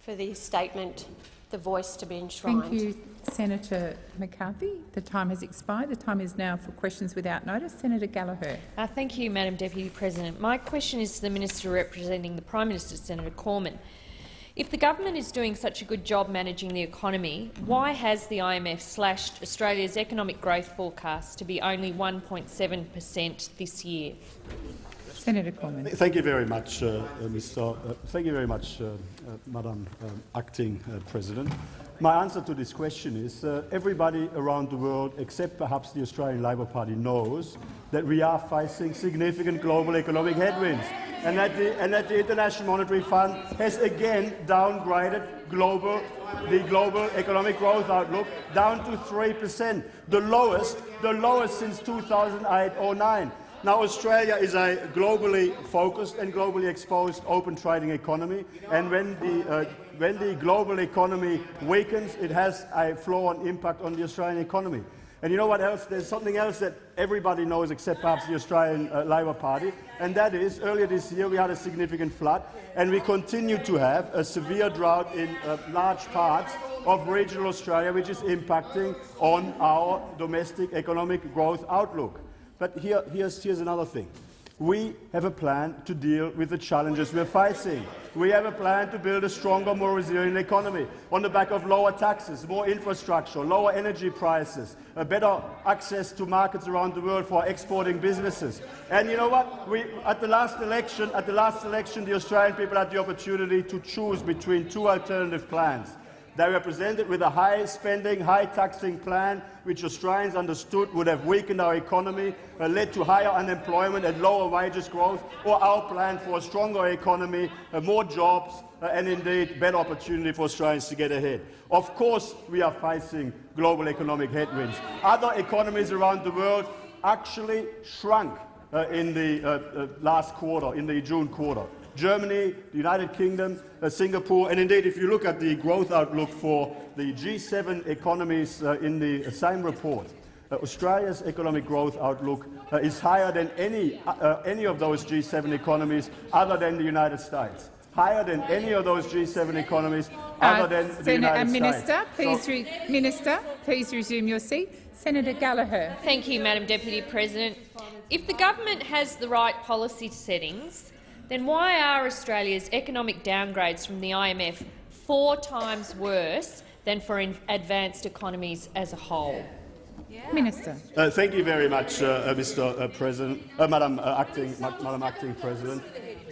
for the statement, the voice to be enshrined. Thank you, Senator McCarthy. The time has expired. The time is now for questions without notice. Senator Gallagher. Uh, thank you, Madam Deputy President. My question is to the Minister representing the Prime Minister, Senator Cormann. If the government is doing such a good job managing the economy, why has the IMF slashed Australia's economic growth forecast to be only 1.7 per cent this year? Senator. Thank you very much, uh, uh, Mr. Uh, thank you very much, uh, uh, Madam Acting President. My answer to this question is everybody around the world, except perhaps the Australian Labor Party, knows that we are facing significant global economic headwinds and that the, and that the International Monetary Fund has again downgraded global, the global economic growth outlook down to 3 per cent, the lowest, the lowest since 2008-09. Now, Australia is a globally focused and globally exposed open trading economy, and when the, uh, when the global economy weakens, it has a flow-on impact on the Australian economy. And you know what else? There's something else that everybody knows except perhaps the Australian uh, Labor Party, and that is earlier this year we had a significant flood, and we continue to have a severe drought in uh, large parts of regional Australia, which is impacting on our domestic economic growth outlook. But here, here's, here's another thing. We have a plan to deal with the challenges we're facing. We have a plan to build a stronger, more resilient economy on the back of lower taxes, more infrastructure, lower energy prices, a better access to markets around the world for exporting businesses. And you know what? We, at the last election, at the last election, the Australian people had the opportunity to choose between two alternative plans. They were presented with a high spending, high taxing plan which Australians understood would have weakened our economy, led to higher unemployment and lower wages growth, or our plan for a stronger economy, uh, more jobs uh, and indeed better opportunity for Australians to get ahead. Of course we are facing global economic headwinds. Other economies around the world actually shrunk uh, in the uh, uh, last quarter, in the June quarter. Germany, the United Kingdom, uh, Singapore, and indeed if you look at the growth outlook for the G7 economies uh, in the same report, uh, Australia's economic growth outlook uh, is higher than any, uh, uh, any of those G7 economies other than the United States. Higher than any of those G7 economies other than the Senator, United Minister, States. please So, re Minister, please resume your seat. Senator Gallagher. Thank you, Madam Deputy President. If the government has the right policy settings, then why are Australia's economic downgrades from the IMF four times worse than for advanced economies as a whole? Minister. Uh, thank you very much, uh, uh, Mr. Uh, President, uh, Madam, uh, Acting, Ma Madam Acting President.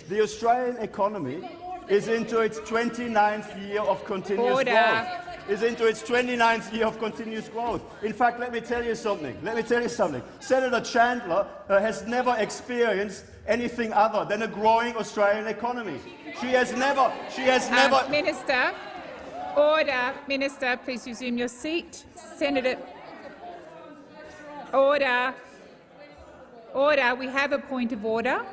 The Australian economy is into its 29th year of continuous Order. growth. Is into its 29th year of continuous growth. In fact, let me tell you something. Let me tell you something. Senator Chandler has never experienced anything other than a growing Australian economy. She has never. She has Um, never. Minister. Order. Minister, please resume your seat. Senator. Order. Order. We have a point of order.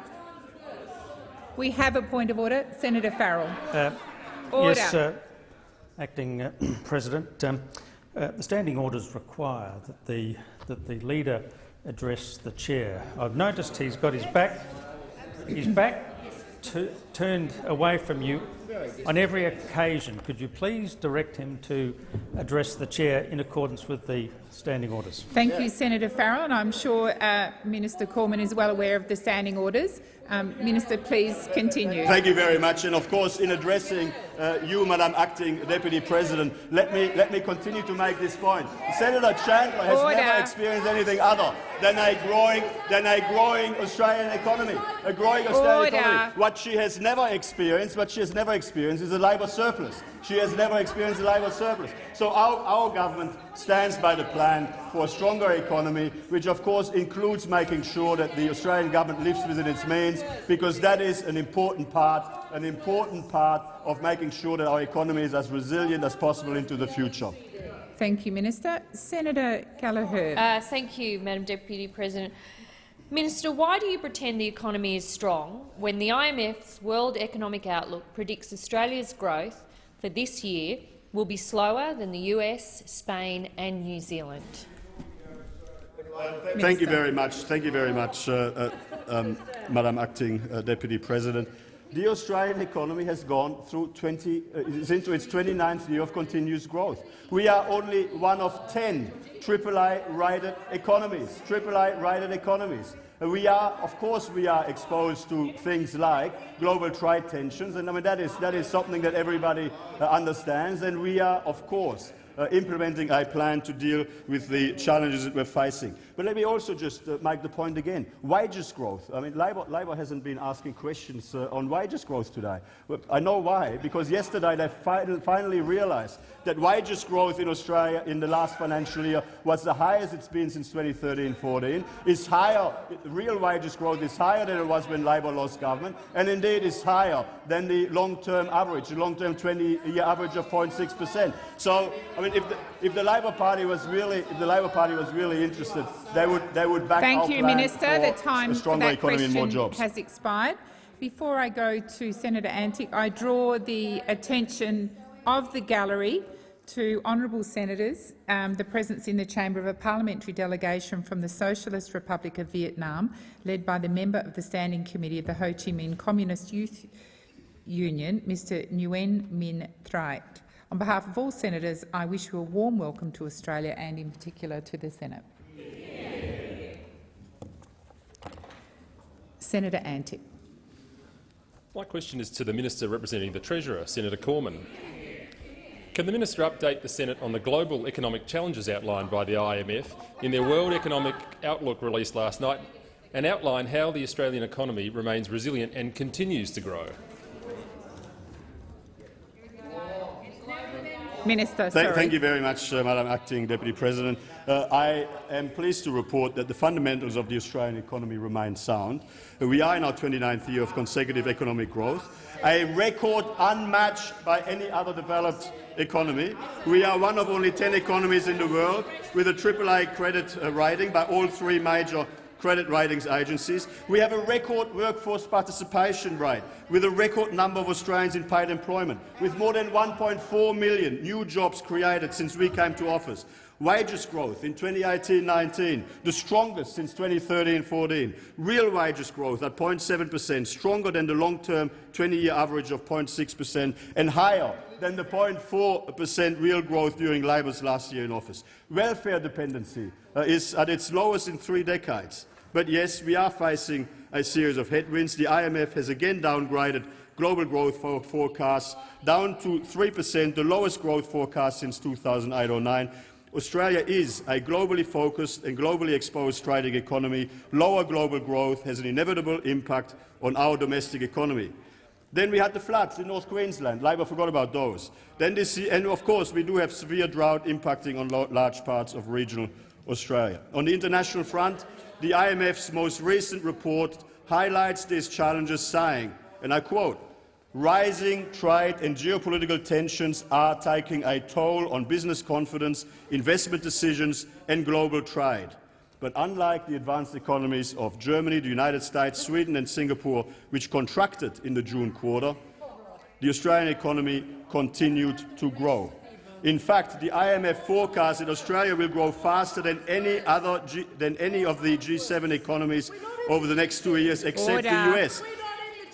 We have a point of order. Senator Farrell. Uh, Order. Yes, uh, Acting uh, President. Um, uh, the standing orders require that the, that the leader address the chair. I've noticed he's got his back, his back turned away from you on every occasion. Could you please direct him to address the chair in accordance with the standing orders? Thank you, Senator Farrell, and I'm sure uh, Minister Cormann is well aware of the standing orders. Um, Minister, please continue. Thank you very much. And of course, in addressing uh, you, Madam Acting Deputy President, let me, let me continue to make this point. Senator Chandler has Order. never experienced anything other than a growing, than a growing Australian economy. A growing Australian Order. economy. What she has never experienced, what she has never experienced is a labour surplus. She has never experienced a labour surplus. So our, our government stands by the plan for a stronger economy, which of course includes making sure that the Australian government lives within its means, because that is an important part, an important part of making sure that our economy is as resilient as possible into the future. Thank you, Minister. Senator Gallagher. Uh, thank you, Madam Deputy President. Minister, why do you pretend the economy is strong when the IMF's World Economic Outlook predicts Australia's growth for this year will be slower than the US, Spain and New Zealand? Thank you very much. Thank you very much, uh, uh, um, Madam Acting uh, Deputy President. the Australian economy has gone through 20, uh, is into its 29th year of continuous growth. We are only one of 10 triple-A-rated economies, triple-A-rated economies. We are, of course, we are exposed to things like global trade tensions, and I mean that is that is something that everybody uh, understands. And we are, of course, uh, implementing a plan to deal with the challenges that we're facing. But let me also just uh, make the point again: wages growth. I mean, Labor, Labor hasn't been asking questions uh, on wages growth today. But I know why, because yesterday they fi finally realised that wages growth in Australia in the last financial year was the highest it's been since 2013-14. Is higher, real wages growth is higher than it was when Labor lost government, and indeed is higher than the long-term average, the long-term 20-year average of 0.6 percent. So, I mean, if the, if the Labor Party was really, if the Labor Party was really interested, they would they would back Thank you, Minister. The time a for that economy and more question jobs. has expired. Before I go to Senator Antic, I draw the attention of the gallery to honourable senators, um, the presence in the chamber of a parliamentary delegation from the Socialist Republic of Vietnam, led by the member of the Standing Committee of the Ho Chi Minh Communist Youth Union, Mr Nguyen Minh Triet. On behalf of all senators, I wish you a warm welcome to Australia and in particular to the Senate. Senator Antic. My question is to the Minister representing the Treasurer, Senator Cormann. Can the minister update the Senate on the global economic challenges outlined by the IMF in their World Economic Outlook released last night and outline how the Australian economy remains resilient and continues to grow? Minister, Thank, sorry. thank you very much, uh, Madam Acting Deputy President. Uh, I am pleased to report that the fundamentals of the Australian economy remain sound. Uh, we are in our 29th year of consecutive economic growth, a record unmatched by any other developed economy. We are one of only 10 economies in the world with a AAA credit uh, rating by all three major credit ratings agencies. We have a record workforce participation rate with a record number of Australians in paid employment, with more than 1.4 million new jobs created since we came to office. Wages growth in 2018-19, the strongest since 2013-14. Real wages growth at 0.7 per cent, stronger than the long-term 20-year average of 0.6 per cent, and higher than the 0.4 per cent real growth during Labor's last year in office. Welfare dependency uh, is at its lowest in three decades. But yes, we are facing a series of headwinds. The IMF has again downgraded global growth for forecasts down to 3 per cent, the lowest growth forecast since 2008-09. Australia is a globally focused and globally exposed trading economy. Lower global growth has an inevitable impact on our domestic economy. Then we had the floods in North Queensland. Labor forgot about those. Then this, and of course, we do have severe drought impacting on large parts of regional Australia. On the international front, the IMF's most recent report highlights these challenges, saying, and I quote, Rising trade and geopolitical tensions are taking a toll on business confidence, investment decisions and global trade. But unlike the advanced economies of Germany, the United States, Sweden and Singapore, which contracted in the June quarter, the Australian economy continued to grow. In fact, the IMF forecasts that Australia will grow faster than any, other G than any of the G7 economies over the next two years, except Order. the US.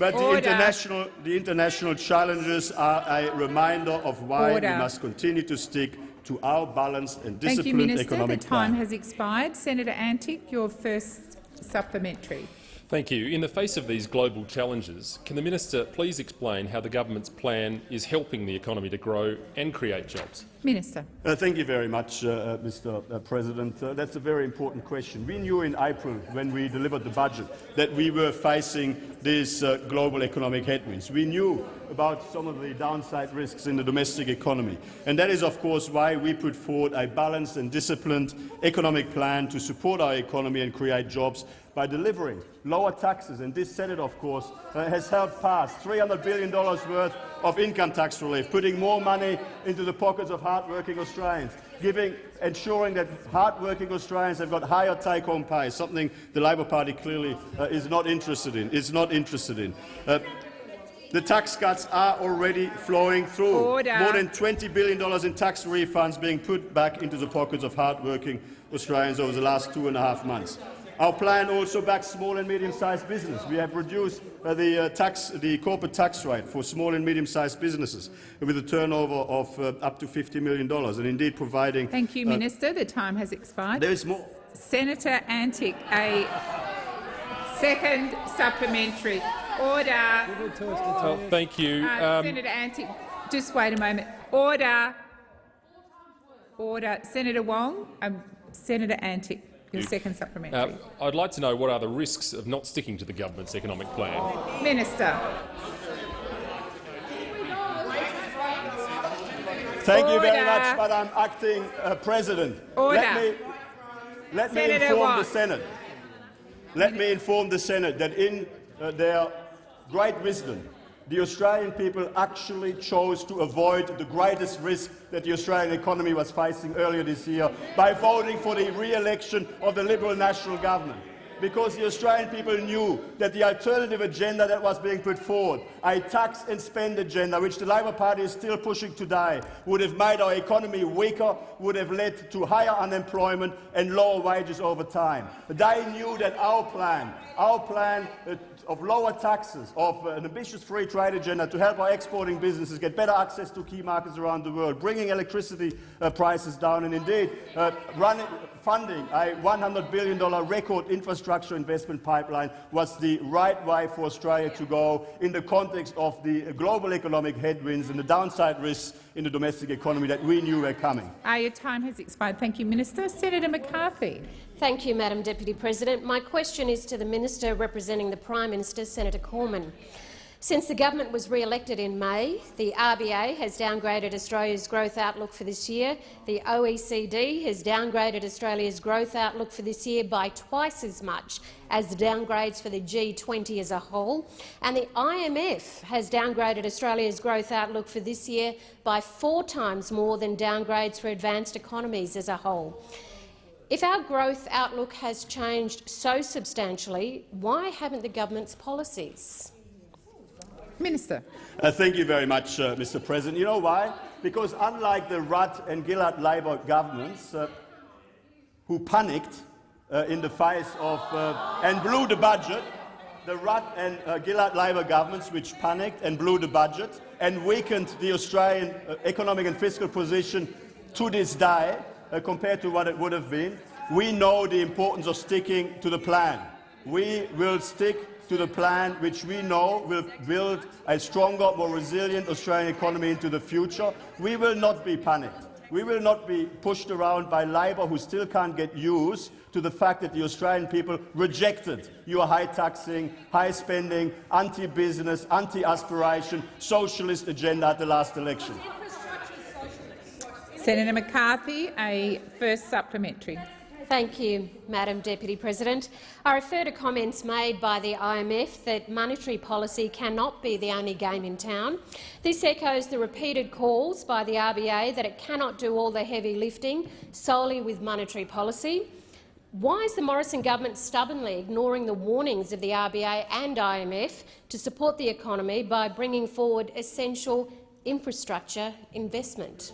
But the international, the international challenges are a reminder of why Order. we must continue to stick to our balanced and disciplined Thank you, disciplined Minister. The time plan. has expired. Senator Antic, your first supplementary. Thank you. In the face of these global challenges, can the minister please explain how the government's plan is helping the economy to grow and create jobs? Minister. Uh, thank you very much, uh, uh, Mr. Uh, President. Uh, that's a very important question. We knew in April, when we delivered the budget, that we were facing these uh, global economic headwinds. We knew about some of the downside risks in the domestic economy. And that is, of course, why we put forward a balanced and disciplined economic plan to support our economy and create jobs by delivering lower taxes. And this Senate, of course, uh, has helped pass $300 billion worth of income tax relief, putting more money into the pockets of hard-working Australians, giving, ensuring that hard-working Australians have got higher take-home pay, something the Labor Party clearly uh, is not interested in. Is not interested in. Uh, the tax cuts are already flowing through. Order. More than $20 billion in tax refunds being put back into the pockets of hard-working Australians over the last two and a half months. Our plan also backs small and medium-sized business. We have reduced uh, the, uh, tax, the corporate tax rate for small and medium-sized businesses with a turnover of uh, up to $50 million, and indeed providing— Thank you, uh, Minister. The time has expired. There is more. Senator Antic, a second supplementary. Order. Oh, thank you. Uh, Um, Senator Antic, just wait a moment. Order. Order. Senator Wong, um, Senator Antic, your second supplementary. uh, I'd like to know what are the risks of not sticking to the government's economic plan. Minister. Thank you very Order. much, Madam Acting uh, President. Order. Let me, let me Senator inform the Senate. Let me inform the Senate that in uh, their great wisdom, the Australian people actually chose to avoid the greatest risk that the Australian economy was facing earlier this year by voting for the re-election of the Liberal National Government because the Australian people knew that the alternative agenda that was being put forward, a tax and spend agenda, which the Labor Party is still pushing today, would have made our economy weaker, would have led to higher unemployment and lower wages over time. They knew that our plan, our plan uh, of lower taxes, of uh, an ambitious free trade agenda to help our exporting businesses get better access to key markets around the world, bringing electricity uh, prices down. And indeed uh, running, funding a $100 billion record infrastructure investment pipeline was the right way for Australia to go in the context of the global economic headwinds and the downside risks in the domestic economy that we knew were coming. Uh, your time has expired. Thank you, Minister. Senator McCarthy. Thank you, Madam Deputy President. My question is to the Minister representing the Prime Minister, Senator Cormann. Since the government was re-elected in May, the RBA has downgraded Australia's growth outlook for this year. The OECD has downgraded Australia's growth outlook for this year by twice as much as the downgrades for the G20 as a whole. And the IMF has downgraded Australia's growth outlook for this year by four times more than downgrades for advanced economies as a whole. If our growth outlook has changed so substantially, why haven't the government's policies? Minister. Uh, thank you very much, uh, Mr. President. You know why? Because unlike the Rudd and Gillard Labor governments, uh, who panicked uh, in the face of uh, and blew the budget, the Rudd and uh, Gillard Labor governments, which panicked and blew the budget and weakened the Australian economic and fiscal position to this day compared to what it would have been, we know the importance of sticking to the plan. We will stick to the plan which we know will build a stronger, more resilient Australian economy into the future. We will not be panicked. We will not be pushed around by Labor, who still can't get used to the fact that the Australian people rejected your high taxing, high spending, anti-business, anti-aspiration, socialist agenda at the last election. Senator McCarthy, a first supplementary. Thank you, Madam Deputy President. I refer to comments made by the IMF that monetary policy cannot be the only game in town. This echoes the repeated calls by the RBA that it cannot do all the heavy lifting solely with monetary policy. Why is the Morrison government stubbornly ignoring the warnings of the RBA and IMF to support the economy by bringing forward essential infrastructure investment?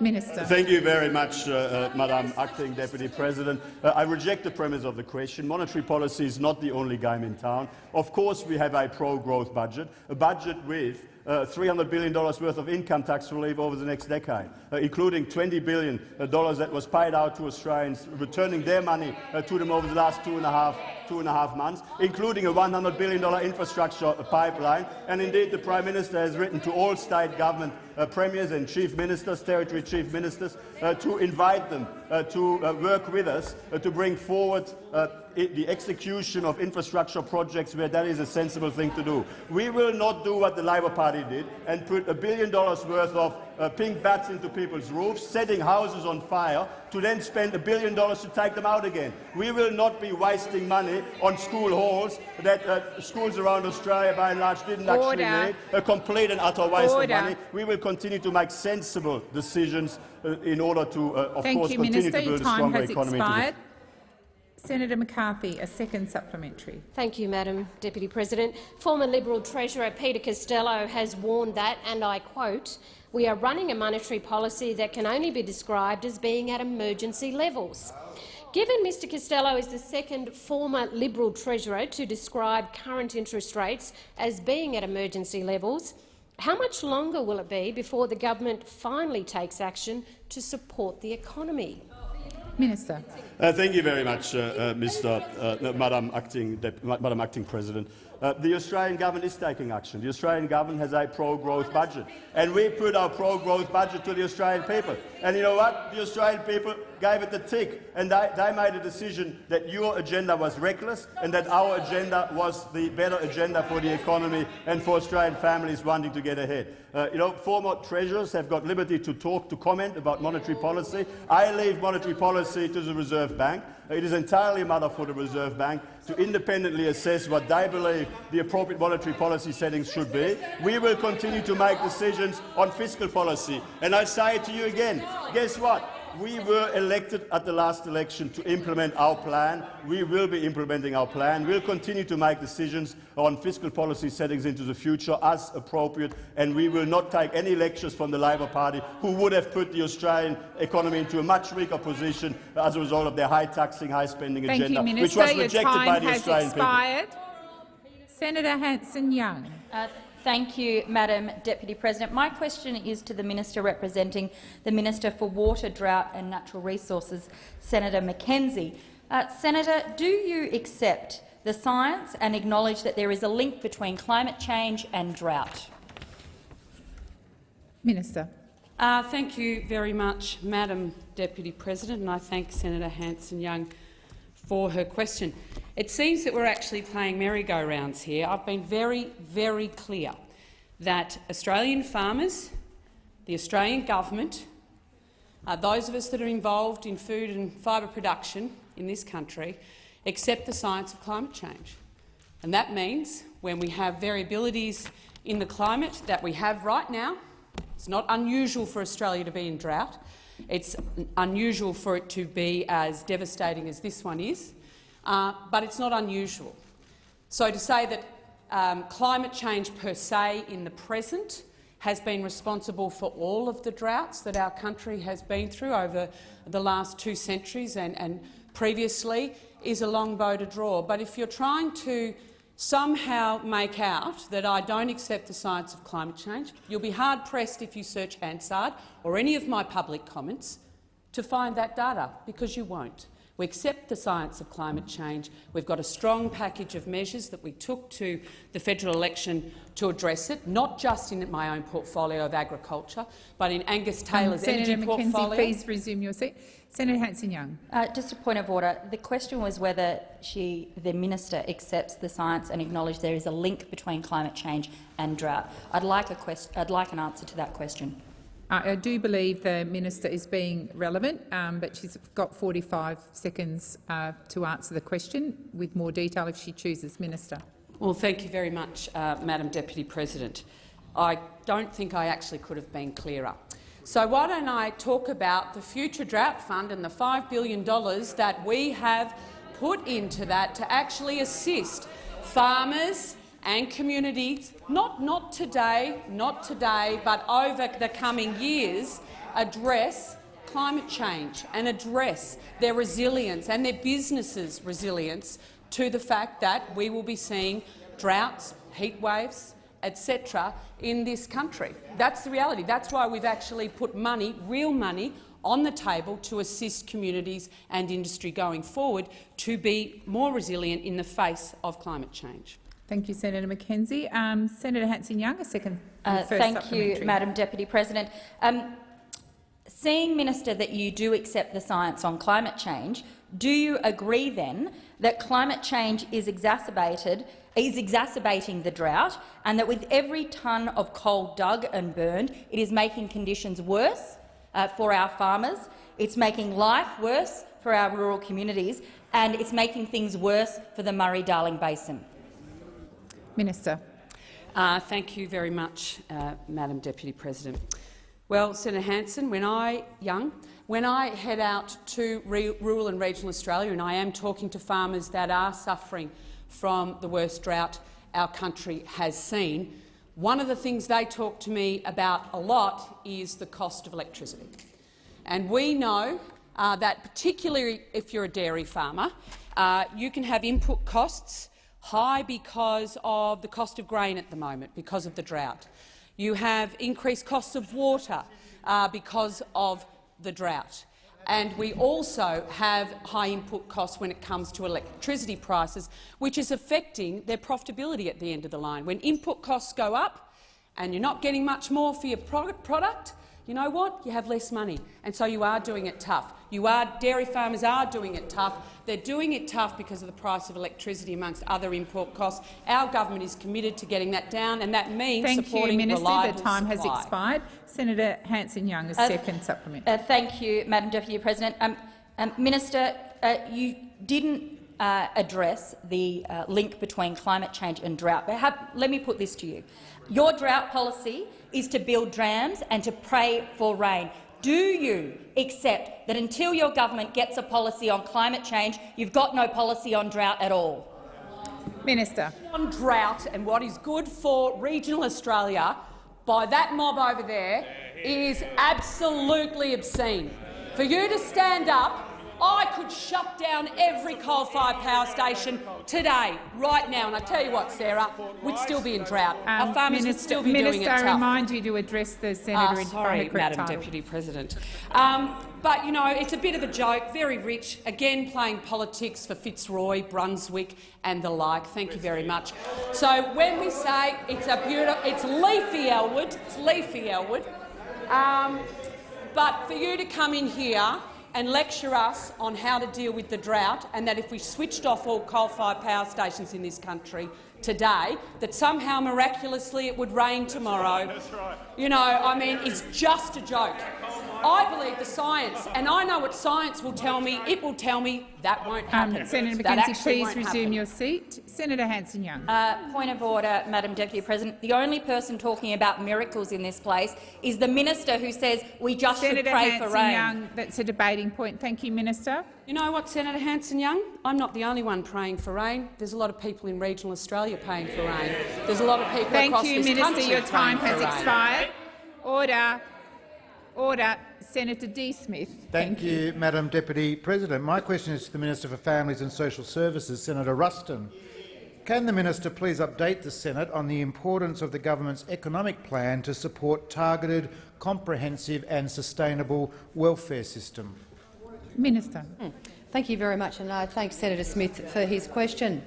Minister. Thank you very much, uh, uh, Madam Acting Deputy President. Uh, I reject the premise of the question. Monetary policy is not the only game in town. Of course, we have a pro-growth budget, a budget with uh, $300 billion worth of income tax relief over the next decade, uh, including $20 billion that was paid out to Australians, returning their money uh, to them over the last two and a half two and a half months, including a $100 billion infrastructure pipeline. And indeed, the Prime Minister has written to all state government uh, premiers and chief ministers, territory chief ministers, uh, to invite them uh, to uh, work with us uh, to bring forward uh, the execution of infrastructure projects where that is a sensible thing to do. We will not do what the Labor Party did and put a billion dollars worth of uh, pink bats into people's roofs, setting houses on fire, to then spend a billion dollars to take them out again. We will not be wasting money on school halls that uh, schools around Australia by and large didn't Order. actually need, a complete and utter waste Order. of money. We will continue to make sensible decisions uh, in order to, uh, of Thank course, you, continue Minister. to Your build a time stronger has economy. into the expired. Senator McCarthy, a second supplementary. Thank you, Madam Deputy President. Former Liberal Treasurer Peter Costello has warned that, and I quote, we are running a monetary policy that can only be described as being at emergency levels. Given Mr Costello is the second former Liberal Treasurer to describe current interest rates as being at emergency levels, how much longer will it be before the government finally takes action to support the economy? Minister. Uh, thank you very much, uh, uh, Mr. Uh, Madam, Acting, Madam Acting President. Uh, the Australian government is taking action. The Australian government has a pro-growth budget, and we put our pro-growth budget to the Australian people. And you know what? The Australian people gave it the tick, and they, they made a decision that your agenda was reckless and that our agenda was the better agenda for the economy and for Australian families wanting to get ahead. Uh, you know, former treasurers have got liberty to talk, to comment about monetary policy. I leave monetary policy to the Reserve Bank. It is entirely a matter for the Reserve Bank to independently assess what they believe the appropriate monetary policy settings should be. We will continue to make decisions on fiscal policy. And I say it to you again, guess what? We were elected at the last election to implement our plan. We will be implementing our plan. We'll continue to make decisions on fiscal policy settings into the future as appropriate, and we will not take any lectures from the Labor Party, who would have put the Australian economy into a much weaker position as a result of their high taxing, high spending Thank agenda, you, which was rejected by the has Australian expired. people. Senator Hanson-Young. Uh, Thank you, Madam Deputy President. My question is to the Minister representing the Minister for Water, Drought and Natural Resources, Senator McKenzie. Uh, Senator, do you accept the science and acknowledge that there is a link between climate change and drought? Minister. Uh, thank you very much, Madam Deputy President, and I thank Senator Hanson-Young for her question. It seems that we're actually playing merry-go-rounds here. I've been very, very clear that Australian farmers, the Australian government, uh, those of us that are involved in food and fibre production in this country accept the science of climate change. And that means when we have variabilities in the climate that we have right now, it's not unusual for Australia to be in drought. It's unusual for it to be as devastating as this one is uh, but it's not unusual. So to say that um, climate change per se in the present has been responsible for all of the droughts that our country has been through over the last two centuries and, and previously is a long bow to draw. But if you're trying to somehow make out that I don't accept the science of climate change, you'll be hard-pressed if you search Hansard or any of my public comments to find that data, because you won't. We accept the science of climate change. We've got a strong package of measures that we took to the federal election to address it, not just in my own portfolio of agriculture, but in Angus Taylor's um, energy Senator portfolio. McKenzie, please resume your seat. Senator Hanson-Young. Uh, just a point of order. The question was whether she, the minister accepts the science and acknowledges there is a link between climate change and drought. I'd like, a I'd like an answer to that question. I do believe the minister is being relevant, um, but she's got 45 seconds uh, to answer the question with more detail if she chooses. Minister. Well, thank you very much, uh, Madam Deputy President. I don't think I actually could have been clearer. So why don't I talk about the Future Drought Fund and the $5 billion that we have put into that to actually assist farmers and communities, not, not today, not today, but over the coming years, address climate change and address their resilience and their businesses' resilience to the fact that we will be seeing droughts, heat waves, etc. in this country. That's the reality. That's why we've actually put money, real money, on the table to assist communities and industry going forward to be more resilient in the face of climate change. Thank you, Senator McKenzie. Um, Senator Hanson-Young, a second. Uh, thank you, Madam Deputy President. Um, seeing, Minister, that you do accept the science on climate change, do you agree then that climate change is exacerbated is exacerbating the drought and that with every tonne of coal dug and burned, it is making conditions worse uh, for our farmers, it's making life worse for our rural communities and it's making things worse for the Murray-Darling Basin? Minister. Uh, thank you very much, uh, Madam Deputy President. Well, Senator Hanson, when I young, when I head out to rural and regional Australia, and I am talking to farmers that are suffering from the worst drought our country has seen, one of the things they talk to me about a lot is the cost of electricity. And we know uh, that particularly if you're a dairy farmer, uh, you can have input costs high because of the cost of grain at the moment, because of the drought. You have increased costs of water uh, because of the drought. And we also have high input costs when it comes to electricity prices, which is affecting their profitability at the end of the line. When input costs go up and you're not getting much more for your product, you know what? You have less money, and so you are doing it tough. You are, dairy farmers are doing it tough. They're doing it tough because of the price of electricity, amongst other import costs. Our government is committed to getting that down, and that means thank supporting you, Minister. reliable The time supply. has expired. Senator Hanson-Young, a Uh, second supplement. Uh, thank you, Madam Deputy President. Um, um, Minister, uh, you didn't uh, address the uh, link between climate change and drought. But have, let me put this to you. Your drought policy is to build dams and to pray for rain. Do you accept that until your government gets a policy on climate change, you've got no policy on drought at all? Minister. On drought and what is good for regional Australia by that mob over there is absolutely obscene. For you to stand up, I could shut down every coal-fired power station today, right now. And I tell you what, Sarah, we'd still be in drought. Our Um, farmers Minister, would still be Minister, doing it I tough. remind you to address the Ah, senator in sorry, Madam title. Deputy President. Um, but, you know, it's a bit of a joke, very rich, again playing politics for Fitzroy, Brunswick and the like. Thank you very much. So when we say it's a beautiful, it's leafy Elwood, it's leafy Elwood, um, but for you to come in here and lecture us on how to deal with the drought and that if we switched off all coal-fired power stations in this country today, that somehow miraculously it would rain tomorrow. That's right. You know, I mean, it's just a joke. I believe the science, and I know what science will tell me. It will tell me that won't happen. Um, Senator McKenzie, please resume happen. your seat. Senator Hanson-Young. Uh, point of order, Madam Deputy President. The only person talking about miracles in this place is the minister who says we just Senator should pray for rain. Hanson-Young, that's a debating point. Thank you, Minister. You know what, Senator Hanson-Young? I'm not the only one praying for rain. There's a lot of people in regional Australia praying for rain. There's a lot of people Thank across you, this Minister. country Your time has rain. expired. Order. Order. Senator D. Smith. Thank, you, Madam Deputy President. My question is to the Minister for Families and Social Services, Senator Ruston. Can the minister please update the Senate on the importance of the government's economic plan to support targeted, comprehensive and sustainable welfare system? Minister. Hmm. Thank you very much, and I thank Senator Smith for his question.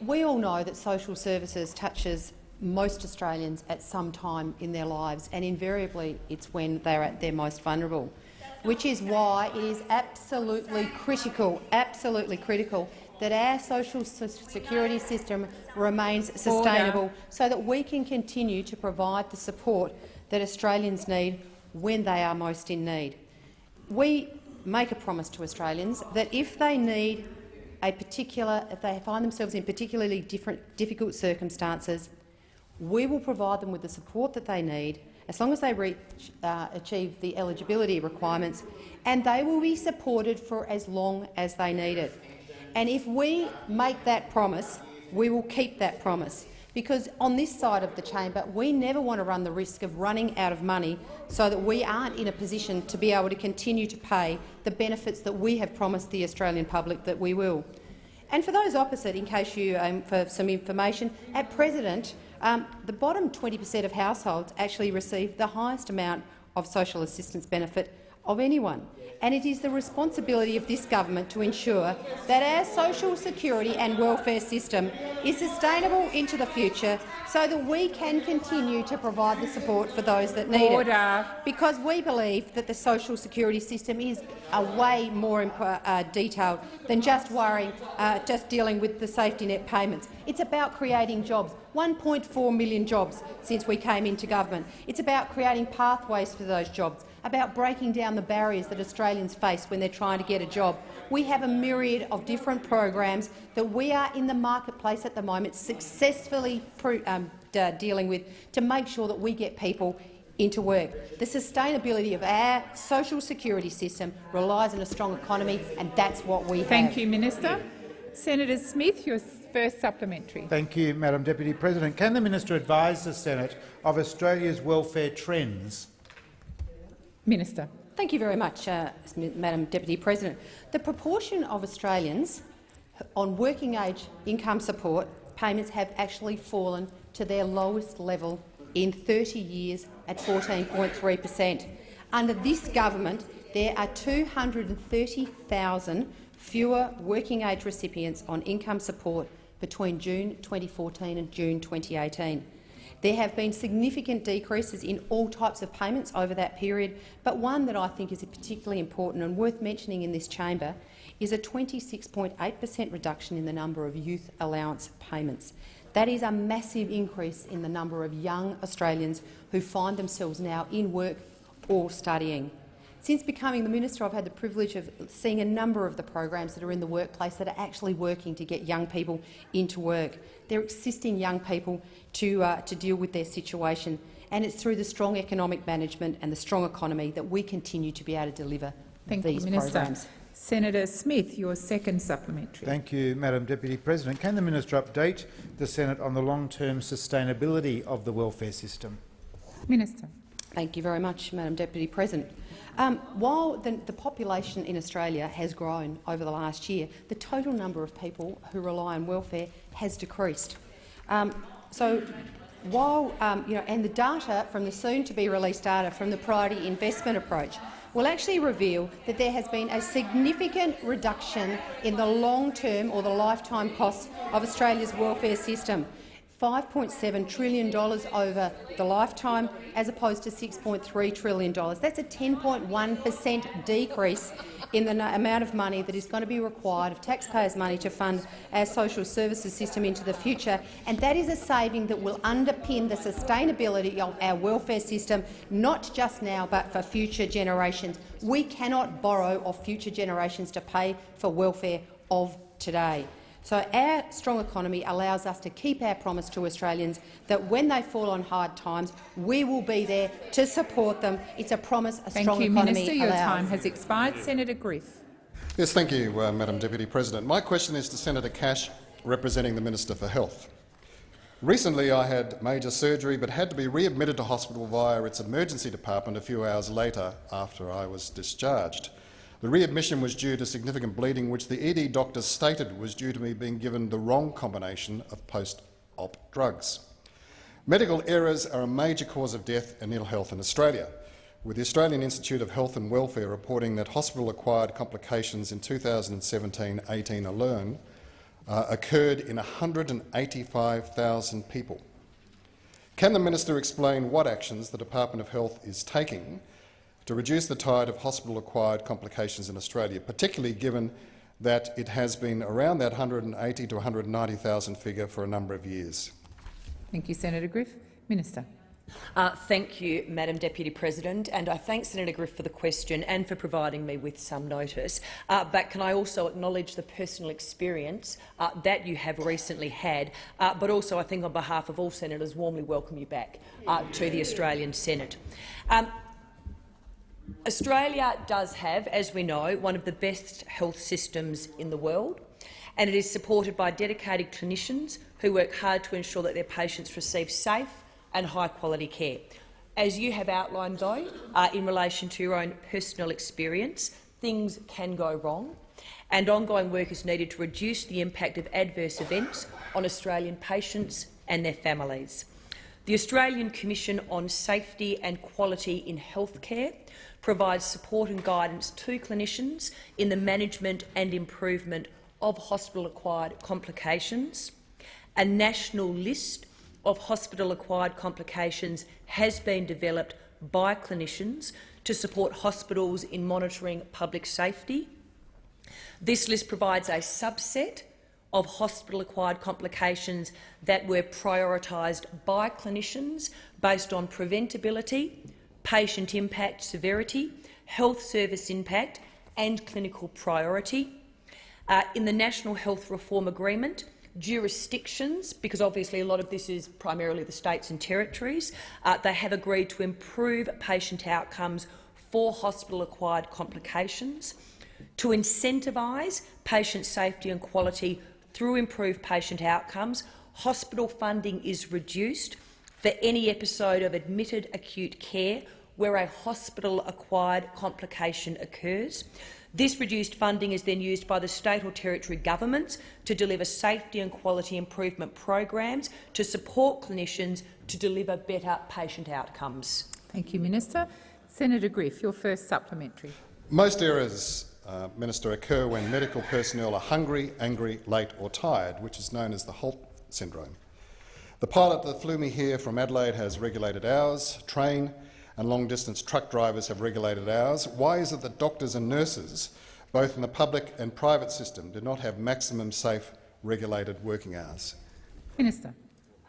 We all know that social services touches most Australians at some time in their lives, and invariably it's when they're at their most vulnerable, which is why it is absolutely critical, absolutely critical that our social security system remains sustainable so that we can continue to provide the support that Australians need when they are most in need. We make a promise to Australians that if they need a particular, if they find themselves in particularly different, difficult circumstances, we will provide them with the support that they need as long as they reach, uh, achieve the eligibility requirements, and they will be supported for as long as they need it. And if we make that promise, we will keep that promise. Because on this side of the chamber, we never want to run the risk of running out of money so that we aren't in a position to be able to continue to pay the benefits that we have promised the Australian public that we will. And for those opposite, in case you, um, for some information, at present, um, the bottom 20 per cent of households actually receive the highest amount of social assistance benefit of anyone. And it is the responsibility of this government to ensure that our social security and welfare system is sustainable into the future so that we can continue to provide the support for those that need Order. it. Because we believe that the social security system is a way more uh, detailed than just worrying, uh, just dealing with the safety net payments. It's about creating jobs. 1.4 million jobs since we came into government. It's about creating pathways for those jobs, about breaking down the barriers that Australians face when they're trying to get a job. We have a myriad of different programs that we are in the marketplace at the moment successfully um, dealing with to make sure that we get people into work. The sustainability of our social security system relies on a strong economy, and that's what we Thank have. you, Minister. Senator Smith, your first supplementary. Thank you, Madam Deputy President. Can the minister advise the Senate of Australia's welfare trends? Minister. Thank you very much, uh, Madam Deputy President. The proportion of Australians on working age income support payments have actually fallen to their lowest level in 30 years at 14.3 per cent. Under this government, there are 230,000 fewer working age recipients on income support between June 2014 and June 2018. There have been significant decreases in all types of payments over that period, but one that I think is particularly important and worth mentioning in this chamber is a 26.8 per cent reduction in the number of youth allowance payments. That is a massive increase in the number of young Australians who find themselves now in work or studying. Since becoming the minister, I've had the privilege of seeing a number of the programs that are in the workplace that are actually working to get young people into work. They're assisting young people to, uh, to deal with their situation, and it's through the strong economic management and the strong economy that we continue to be able to deliver Thank these you, Minister. programs. Senator Smith, your second supplementary. Thank you, Madam Deputy President. Can the minister update the Senate on the long-term sustainability of the welfare system? Minister. Thank you very much, Madam Deputy President. Um, while the, the, population in Australia has grown over the last year, the total number of people who rely on welfare has decreased. Um, so, while um, you know, and the data from the soon-to-be released data from the priority investment approach will actually reveal that there has been a significant reduction in the long-term or the lifetime costs of Australia's welfare system. $5.7 trillion over the lifetime, as opposed to $6.3 trillion. That's a 10.1 per cent decrease in the amount of money that is going to be required of taxpayers' money to fund our social services system into the future, and that is a saving that will underpin the sustainability of our welfare system, not just now but for future generations. We cannot borrow off future generations to pay for welfare of today. So our strong economy allows us to keep our promise to Australians that when they fall on hard times, we will be there to support them. It's a promise a thank strong you, economy Minister. Your allows. time has expired. Senator Griff. Yes, thank you, uh, Madam Deputy President. My question is to Senator Cash, representing the Minister for Health. Recently I had major surgery but had to be readmitted to hospital via its emergency department a few hours later after I was discharged. The readmission was due to significant bleeding, which the ED doctors stated was due to me being given the wrong combination of post-op drugs. Medical errors are a major cause of death and ill health in Australia, with the Australian Institute of Health and Welfare reporting that hospital-acquired complications in 2017-18 alone uh, occurred in 185,000 people. Can the minister explain what actions the Department of Health is taking to reduce the tide of hospital-acquired complications in Australia, particularly given that it has been around that 180 to 190,000 figure for a number of years. Thank you, Senator Griff. Minister. Uh, thank you, Madam Deputy President, and I thank Senator Griff for the question and for providing me with some notice. Uh, but can I also acknowledge the personal experience uh, that you have recently had, uh, but also I think on behalf of all senators warmly welcome you back uh, to the Australian Senate. Um, Australia does have, as we know, one of the best health systems in the world, and it is supported by dedicated clinicians who work hard to ensure that their patients receive safe and high-quality care. As you have outlined, though, uh, in relation to your own personal experience, things can go wrong, and ongoing work is needed to reduce the impact of adverse events on Australian patients and their families. The Australian Commission on Safety and Quality in Healthcare provides support and guidance to clinicians in the management and improvement of hospital-acquired complications. A national list of hospital-acquired complications has been developed by clinicians to support hospitals in monitoring public safety. This list provides a subset of hospital-acquired complications that were prioritised by clinicians based on preventability, patient impact severity, health service impact and clinical priority. Uh, in the National Health Reform Agreement, jurisdictions, because obviously a lot of this is primarily the states and territories, uh, they have agreed to improve patient outcomes for hospital-acquired complications, to incentivise patient safety and quality through improved patient outcomes. Hospital funding is reduced for any episode of admitted acute care where a hospital-acquired complication occurs. This reduced funding is then used by the state or territory governments to deliver safety and quality improvement programs to support clinicians to deliver better patient outcomes. Thank you, Minister. Senator Griff, your first supplementary. Most errors, uh, Minister, occur when medical personnel are hungry, angry, late or tired, which is known as the HALT syndrome. The pilot that flew me here from Adelaide has regulated hours, train and long-distance truck drivers have regulated hours. Why is it that doctors and nurses, both in the public and private system, do not have maximum safe regulated working hours? Minister.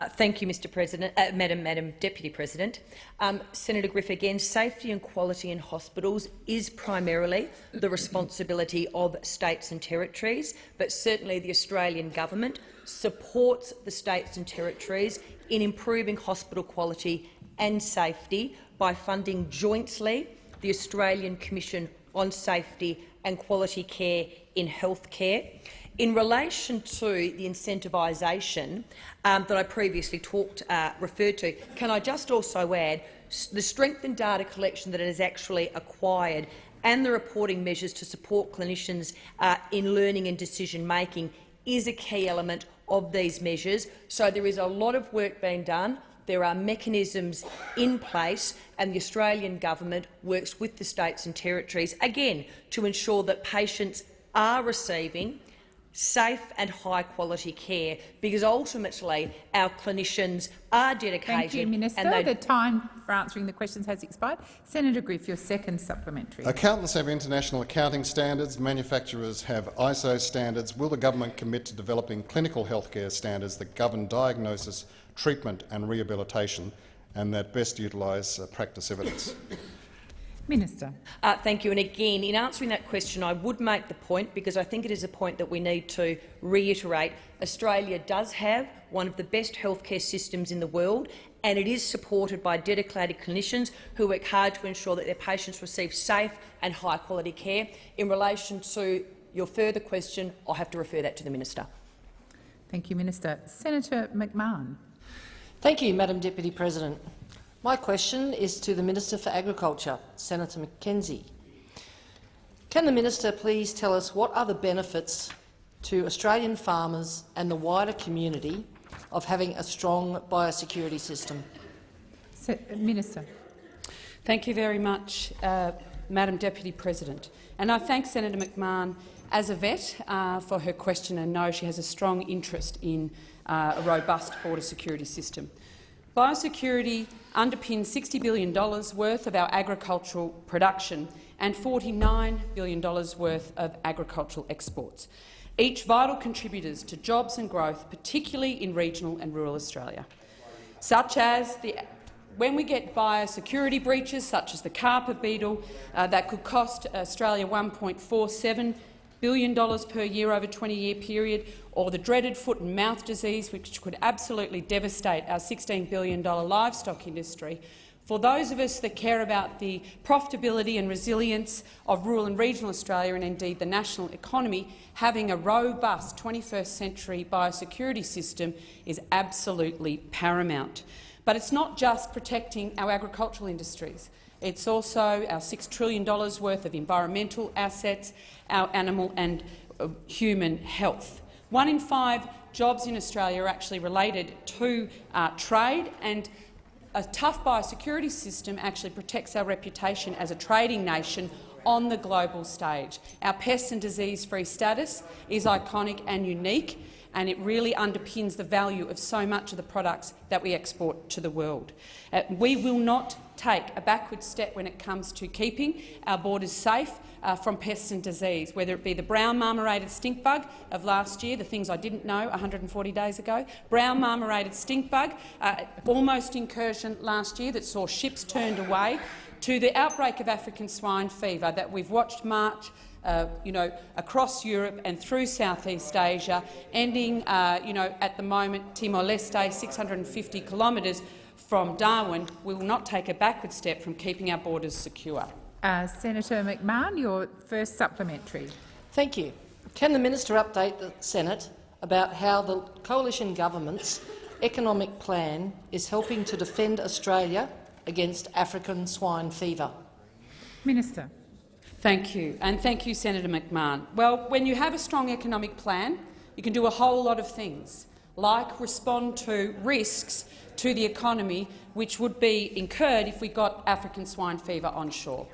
Uh, thank you, Mr. President, uh, Madam, Madam Deputy President. Um, Senator Griff, again, safety and quality in hospitals is primarily the responsibility of states and territories, but certainly the Australian government supports the states and territories in improving hospital quality and safety by funding jointly the Australian Commission on Safety and Quality Care in Healthcare. In relation to the incentivisation um, that I previously talked, uh, referred to, can I just also add the strengthened data collection that it has actually acquired and the reporting measures to support clinicians uh, in learning and decision-making is a key element of these measures. So there is a lot of work being done. There are mechanisms in place, and the Australian government works with the states and territories, again, to ensure that patients are receiving safe and high-quality care, because ultimately our clinicians are dedicated. Thank you, Minister. the time for answering the questions has expired. Senator Griff, your second supplementary. Accountants have international accounting standards. Manufacturers have ISO standards. Will the government commit to developing clinical healthcare standards that govern diagnosis, treatment and rehabilitation and that best utilise uh, practice evidence? Minister. Uh, thank you. And again, in answering that question, I would make the point, because I think it is a point that we need to reiterate, Australia does have one of the best healthcare systems in the world, and it is supported by dedicated clinicians who work hard to ensure that their patients receive safe and high-quality care. In relation to your further question, I'll have to refer that to the minister. Thank you, Minister. Senator McMahon. Thank you, Madam Deputy President. My question is to the Minister for Agriculture, Senator McKenzie. Can the minister please tell us what are the benefits to Australian farmers and the wider community of having a strong biosecurity system? Minister. Thank you very much, uh, Madam Deputy President. And I thank Senator McMahon as a vet uh, for her question and know she has a strong interest in uh, a robust border security system. Biosecurity underpins $60 billion worth of our agricultural production and $49 billion worth of agricultural exports, each vital contributors to jobs and growth, particularly in regional and rural Australia, such as the when we get biosecurity breaches, such as the khapra beetle, uh, that could cost Australia $1.47 billion per year over a 20-year period, or the dreaded foot and mouth disease, which could absolutely devastate our $16 billion livestock industry, for those of us that care about the profitability and resilience of rural and regional Australia and indeed the national economy, having a robust 21st century biosecurity system is absolutely paramount. But it's not just protecting our agricultural industries. It's also our $6 trillion worth of environmental assets, our animal and uh, human health. One in five jobs in Australia are actually related to uh, trade, and a tough biosecurity system actually protects our reputation as a trading nation on the global stage. Our pest and disease-free status is iconic and unique, and it really underpins the value of so much of the products that we export to the world. Uh, we will not take a backward step when it comes to keeping our borders safe uh, from pests and disease, whether it be the brown marmorated stink bug of last year, the things I didn't know 140 days ago, brown marmorated stink bug, uh, almost incursion last year that saw ships turned away, to the outbreak of African swine fever that we've watched march uh, you know, across Europe and through Southeast Asia, ending uh, you know, at the moment Timor-Leste, 650 kilometres from Darwin. We will not take a backward step from keeping our borders secure. Uh, Senator McMahon, your first supplementary. Thank you. Can the minister update the Senate about how the coalition government's economic plan is helping to defend Australia against African swine fever? Minister. Thank you, and thank you, Senator McMahon. Well, when you have a strong economic plan, you can do a whole lot of things, like respond to risks to the economy which would be incurred if we got African swine fever onshore.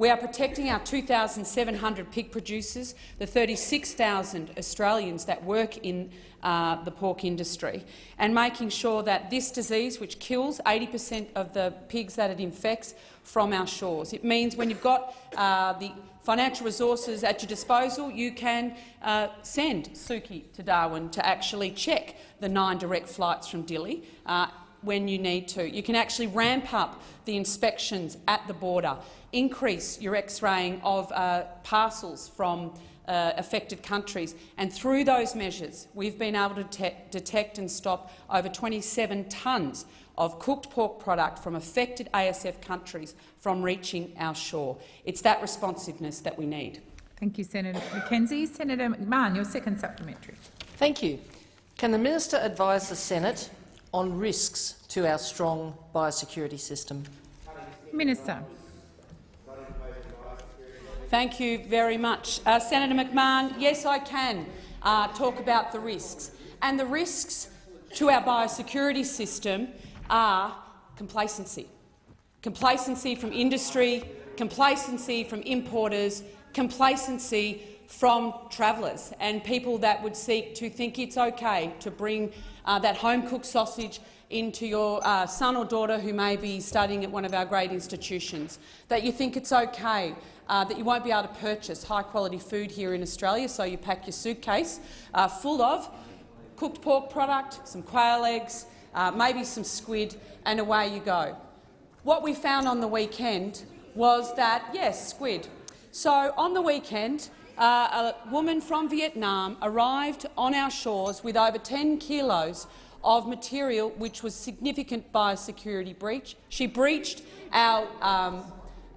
We are protecting our 2,700 pig producers, the 36,000 Australians that work in uh, the pork industry, and making sure that this disease, which kills 80 per cent of the pigs that it infects, from our shores. It means when you've got uh, the financial resources at your disposal, you can uh, send Suki to Darwin to actually check the nine direct flights from Dili uh, when you need to. You can actually ramp up the inspections at the border, increase your X-raying of uh, parcels from uh, affected countries. And through those measures, we've been able to detect and stop over 27 tonnes of cooked pork product from affected ASF countries from reaching our shore. It's that responsiveness that we need. Thank you, Senator McKenzie. Senator McMahon, your second supplementary. Thank you. Can the minister advise the Senate on risks to our strong biosecurity system? Minister. Thank you very much. Uh, Senator McMahon, yes, I can uh, talk about the risks. And the risks to our biosecurity system are complacency. Complacency from industry, complacency from importers, complacency from travellers and people that would seek to think it's okay to bring uh, that home-cooked sausage into your uh, son or daughter who may be studying at one of our great institutions, that you think it's okay uh, that you won't be able to purchase high-quality food here in Australia, so you pack your suitcase uh, full of cooked pork product, some quail eggs, uh, maybe some squid, and away you go. What we found on the weekend was that, yes, squid. So on the weekend, uh, a woman from Vietnam arrived on our shores with over 10 kilos of material which was significant biosecurity breach. She breached our, um,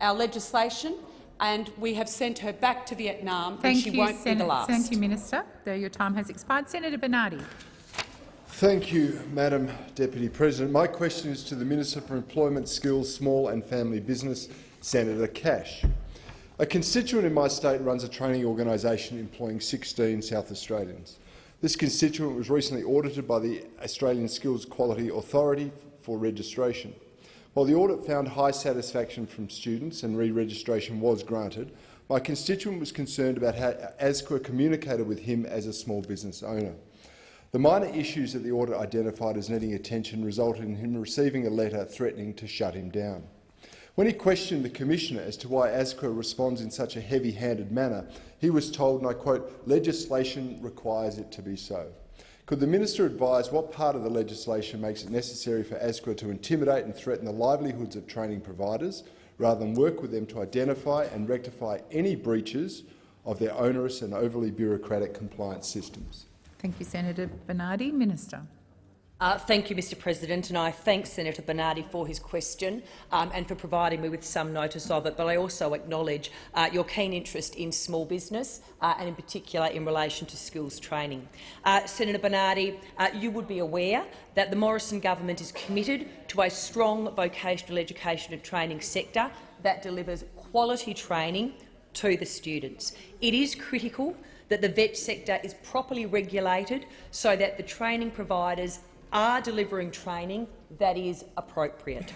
our legislation and we have sent her back to Vietnam Thank and she you, won't Sen be the last. Thank you, Minister. Though your time has expired. Senator Bernardi. Thank you, Madam Deputy President. My question is to the Minister for Employment, Skills, Small and Family Business, Senator Cash. A constituent in my state runs a training organisation employing 16 South Australians. This constituent was recently audited by the Australian Skills Quality Authority for registration. While the audit found high satisfaction from students and re-registration was granted, my constituent was concerned about how ASQA communicated with him as a small business owner. The minor issues that the audit identified as needing attention resulted in him receiving a letter threatening to shut him down. When he questioned the Commissioner as to why ASQA responds in such a heavy-handed manner, he was told, and I quote, legislation requires it to be so. Could the minister advise what part of the legislation makes it necessary for ASQA to intimidate and threaten the livelihoods of training providers, rather than work with them to identify and rectify any breaches of their onerous and overly bureaucratic compliance systems? Thank you, Senator Bernardi. Minister. Uh, thank you, Mr President, and I thank Senator Bernardi for his question um, and for providing me with some notice of it, but I also acknowledge uh, your keen interest in small business uh, and in particular in relation to skills training. Uh, Senator Bernardi, uh, you would be aware that the Morrison government is committed to a strong vocational education and training sector that delivers quality training to the students. It is critical that the vet sector is properly regulated so that the training providers are delivering training that is appropriate.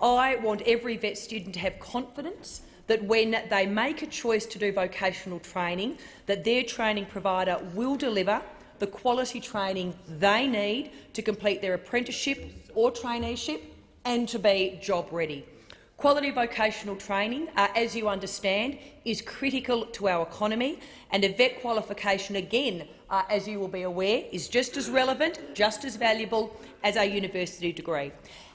I want every vet student to have confidence that when they make a choice to do vocational training, that their training provider will deliver the quality training they need to complete their apprenticeship or traineeship and to be job ready. Quality vocational training, uh, as you understand, is critical to our economy, and a vet qualification, again, uh, as you will be aware, is just as relevant, just as valuable as a university degree.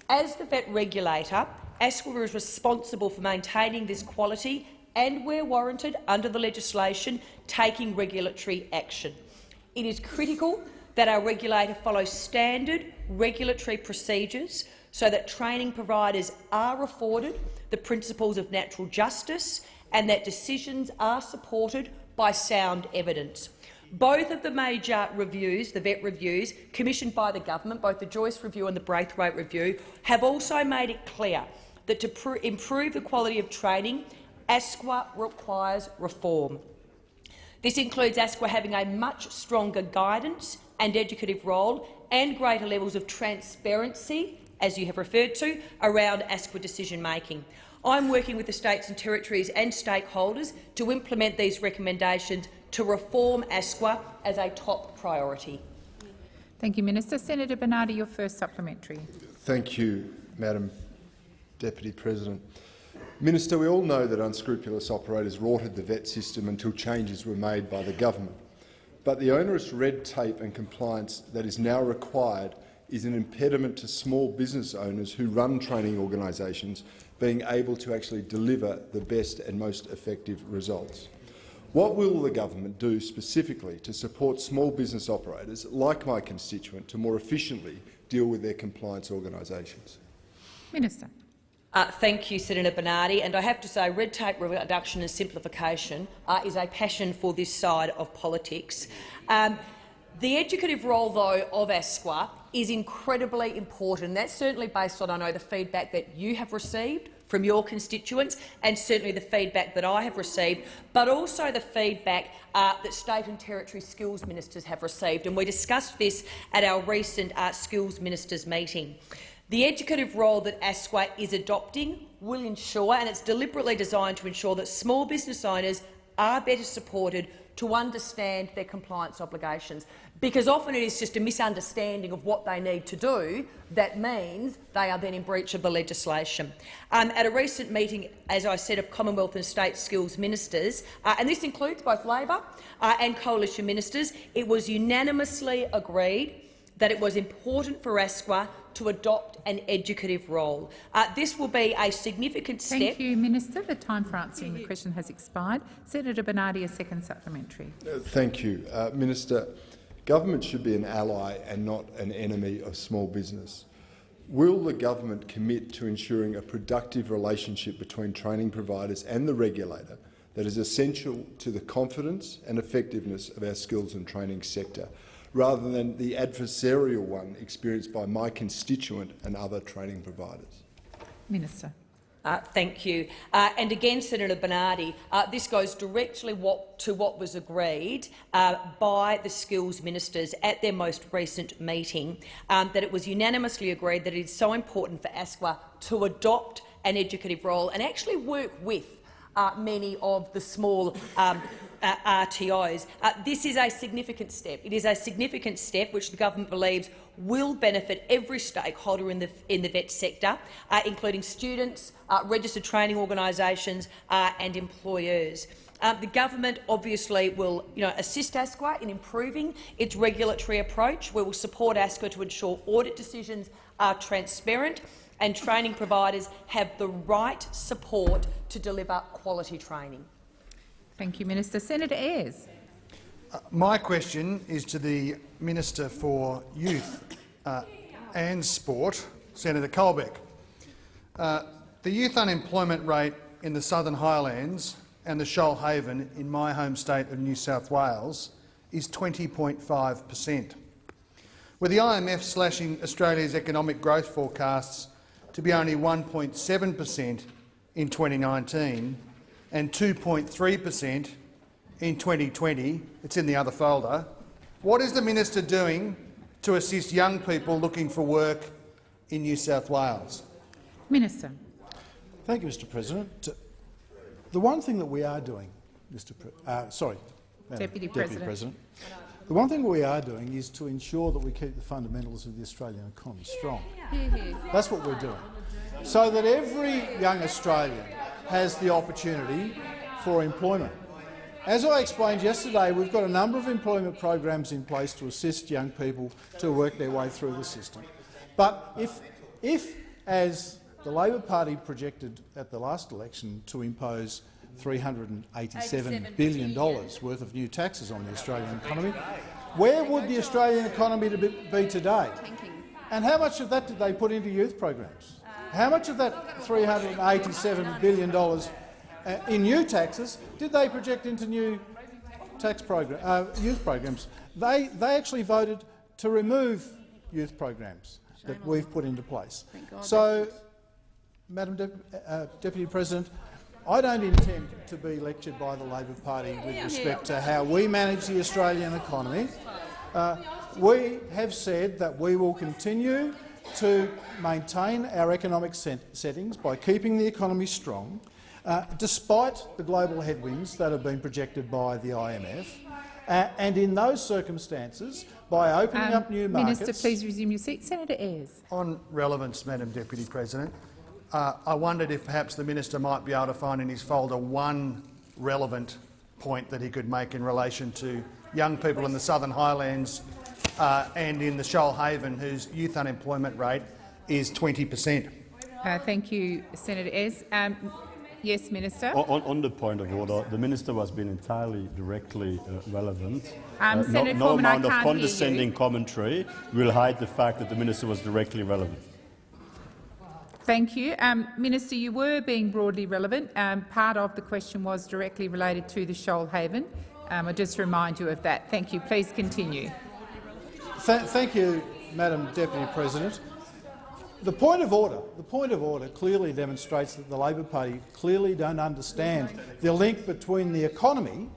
As the vet regulator, ASQA is responsible for maintaining this quality and, where warranted under the legislation, taking regulatory action. It is critical that our regulator follows standard regulatory procedures so that training providers are afforded the principles of natural justice and that decisions are supported by sound evidence. Both of the major reviews, the VET reviews, commissioned by the government, both the Joyce Review and the Braithwaite Review, have also made it clear that to improve the quality of training, ASQA requires reform. This includes ASQA having a much stronger guidance and educative role and greater levels of transparency, as you have referred to, around ASQA decision-making. I'm working with the states and territories and stakeholders to implement these recommendations to reform ASQA as a top priority. Thank you, Minister. Senator Bernardi, your first supplementary. Thank you, Madam Deputy President. Minister, we all know that unscrupulous operators rorted the VET system until changes were made by the government. But the onerous red tape and compliance that is now required is an impediment to small business owners who run training organisations being able to actually deliver the best and most effective results. What will the government do specifically to support small business operators, like my constituent, to more efficiently deal with their compliance organisations? Minister. Uh, thank you, Senator Bernardi. And I have to say, red tape reduction and simplification uh, is a passion for this side of politics. Um, the educative role, though, of ASQA is incredibly important. That's certainly based on, I know, the feedback that you have received from your constituents and certainly the feedback that I have received, but also the feedback uh, that state and territory skills ministers have received. And we discussed this at our recent uh, skills ministers meeting. The educative role that ASQA is adopting will ensure, and it's deliberately designed to ensure, that small business owners are better supported to understand their compliance obligations because often it is just a misunderstanding of what they need to do that means they are then in breach of the legislation. Um, at a recent meeting, as I said, of Commonwealth and State Skills Ministers, uh, and this includes both Labor uh, and Coalition ministers, it was unanimously agreed that it was important for ASQA to adopt an educative role. Uh, this will be a significant step. Thank you, Minister. The time for answering the question has expired. Senator Bernardi, a second supplementary. Uh, thank you, uh, Minister. Government should be an ally and not an enemy of small business. Will the government commit to ensuring a productive relationship between training providers and the regulator that is essential to the confidence and effectiveness of our skills and training sector, rather than the adversarial one experienced by my constituent and other training providers? Minister. Uh, thank you. Uh, and again, Senator Bernardi, uh, this goes directly what, to what was agreed uh, by the skills ministers at their most recent meeting, um, that it was unanimously agreed that it is so important for ASQA to adopt an educative role and actually work with uh, many of the small um, uh, RTOs. This is a significant step. It is a significant step which the government believes will benefit every stakeholder in the, in the vet sector, uh, including students, uh, registered training organisations uh, and employers. Uh, the government obviously will you know, assist ASQA in improving its regulatory approach. We will support ASQA to ensure audit decisions are transparent and training providers have the right support to deliver quality training. Thank you, Minister. Senator Ayres. Uh, my question is to the Minister for Youth uh, and Sport, Senator Colbeck. Uh, the youth unemployment rate in the Southern Highlands and the Shoalhaven in my home state of New South Wales is 20.5 per cent. With the IMF slashing Australia's economic growth forecasts to be only 1.7 per cent in 2019 and 2.3 per cent in 2020, it's in the other folder, what is the minister doing to assist young people looking for work in New South Wales? Minister. Thank you, Mr President. The one thing that we are doing, Mr. Pre uh, sorry, Deputy, Deputy President. President, the one thing we are doing is to ensure that we keep the fundamentals of the Australian economy strong. That's what we're doing, so that every young Australian has the opportunity for employment. As I explained yesterday, we've got a number of employment programs in place to assist young people to work their way through the system. But if, if as the Labor Party projected at the last election to impose $387 billion worth of new taxes on the Australian economy, where would the Australian economy be today? And how much of that did they put into youth programs? How much of that $387 billion uh, in new taxes did they project into new tax program, uh, youth programs. They, they actually voted to remove youth programs that we've put into place. So, Madam De uh, Deputy President, I don't intend to be lectured by the Labor Party with respect to how we manage the Australian economy. Uh, we have said that we will continue to maintain our economic settings by keeping the economy strong, uh, despite the global headwinds that have been projected by the IMF. Uh, and in those circumstances, by opening Um, up new markets— Minister, please resume your seat. Senator Ayres. On relevance, Madam Deputy President, uh, I wondered if perhaps the minister might be able to find in his folder one relevant point that he could make in relation to young people in the Southern Highlands uh, and in the Shoalhaven whose youth unemployment rate is 20 per cent. Uh, thank you, Senator Ayres. Um, yes, Minister. On, on the point of order, the minister was being entirely directly uh, relevant. Um, Uh, no, no Cormann, amount of condescending commentary will hide the fact that the minister was directly relevant. Thank you. Um, Minister, you were being broadly relevant. Um, part of the question was directly related to the Shoalhaven. Um, I just remind you of that. Thank you. Please continue. Th thank you, Madam Deputy President. The point of order, the point of order clearly demonstrates that the Labor Party clearly don't understand the link between the economy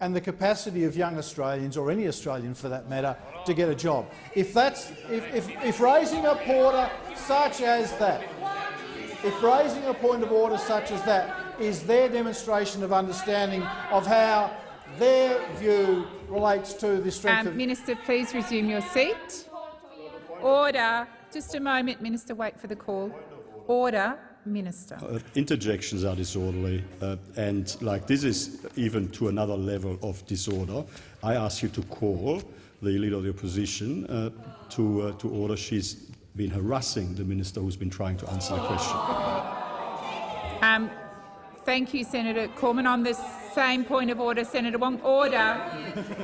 and the capacity of young Australians, or any Australian for that matter, to get a job. If, that's, if, if, if raising a order such as that, if raising a point of order such as that is their demonstration of understanding of how their view relates to the strength Um, of— Minister, please resume your seat. Order. Just a moment, Minister. Wait for the call. Order. Minister. Uh, interjections are disorderly, uh, and like this is even to another level of disorder. I ask you to call the leader of the opposition uh, to, uh, to order. She's been harassing the minister who's been trying to answer the question. Um, thank you, Senator Cormann. On the same point of order, Senator Wong. Order.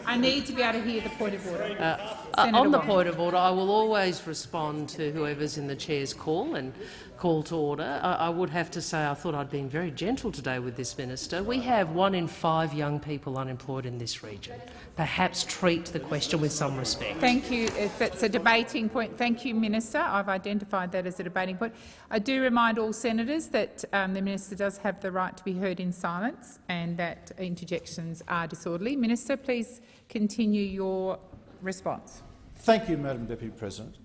I need to be able to hear the point of order. Uh, on the Wong. point of order, I will always respond to whoever's in the chair's call and call to order. I, I would have to say I thought I'd been very gentle today with this minister. We have one in five young people unemployed in this region. Perhaps treat the question with some respect. Thank you. If it's a debating point, thank you, Minister. I've identified that as a debating point. I do remind all senators that um, the minister does have the right to be heard in silence and that interjections are disorderly. Minister, please continue your response. Thank you, Madam Deputy President.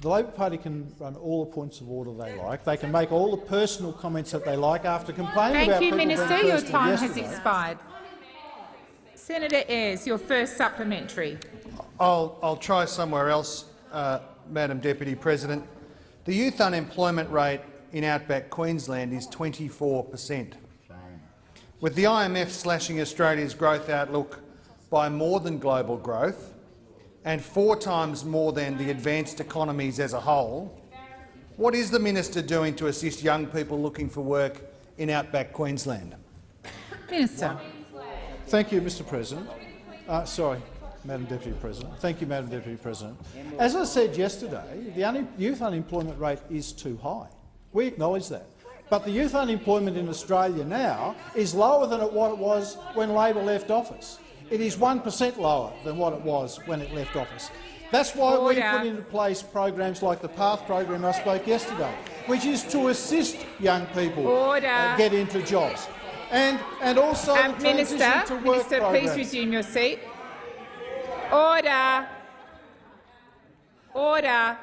The Labor Party can run all the points of order they like. They can make all the personal comments that they like after complaining Thank about you, Minister. Your personal time has expired. Senator Ayres, your first supplementary. I'll, I'll try somewhere else, uh, Madam Deputy President. The youth unemployment rate in outback Queensland is 24 per cent. With the IMF slashing Australia's growth outlook by more than global growth and four times more than the advanced economies as a whole, what is the minister doing to assist young people looking for work in outback Queensland? Minister. Thank you, Mr President. Uh, sorry, Madam Deputy President. Thank you, Madam Deputy President. As I said yesterday, the un youth unemployment rate is too high. We acknowledge that. But the youth unemployment in Australia now is lower than what it was when Labor left office. It is 1 per cent lower than what it was when it left office. That's why we put into place programs like the PATH program I spoke yesterday, which is to assist young people uh, get into jobs. And, and also Um, the Minister, to work Minister, please resume your seat. Order. Order.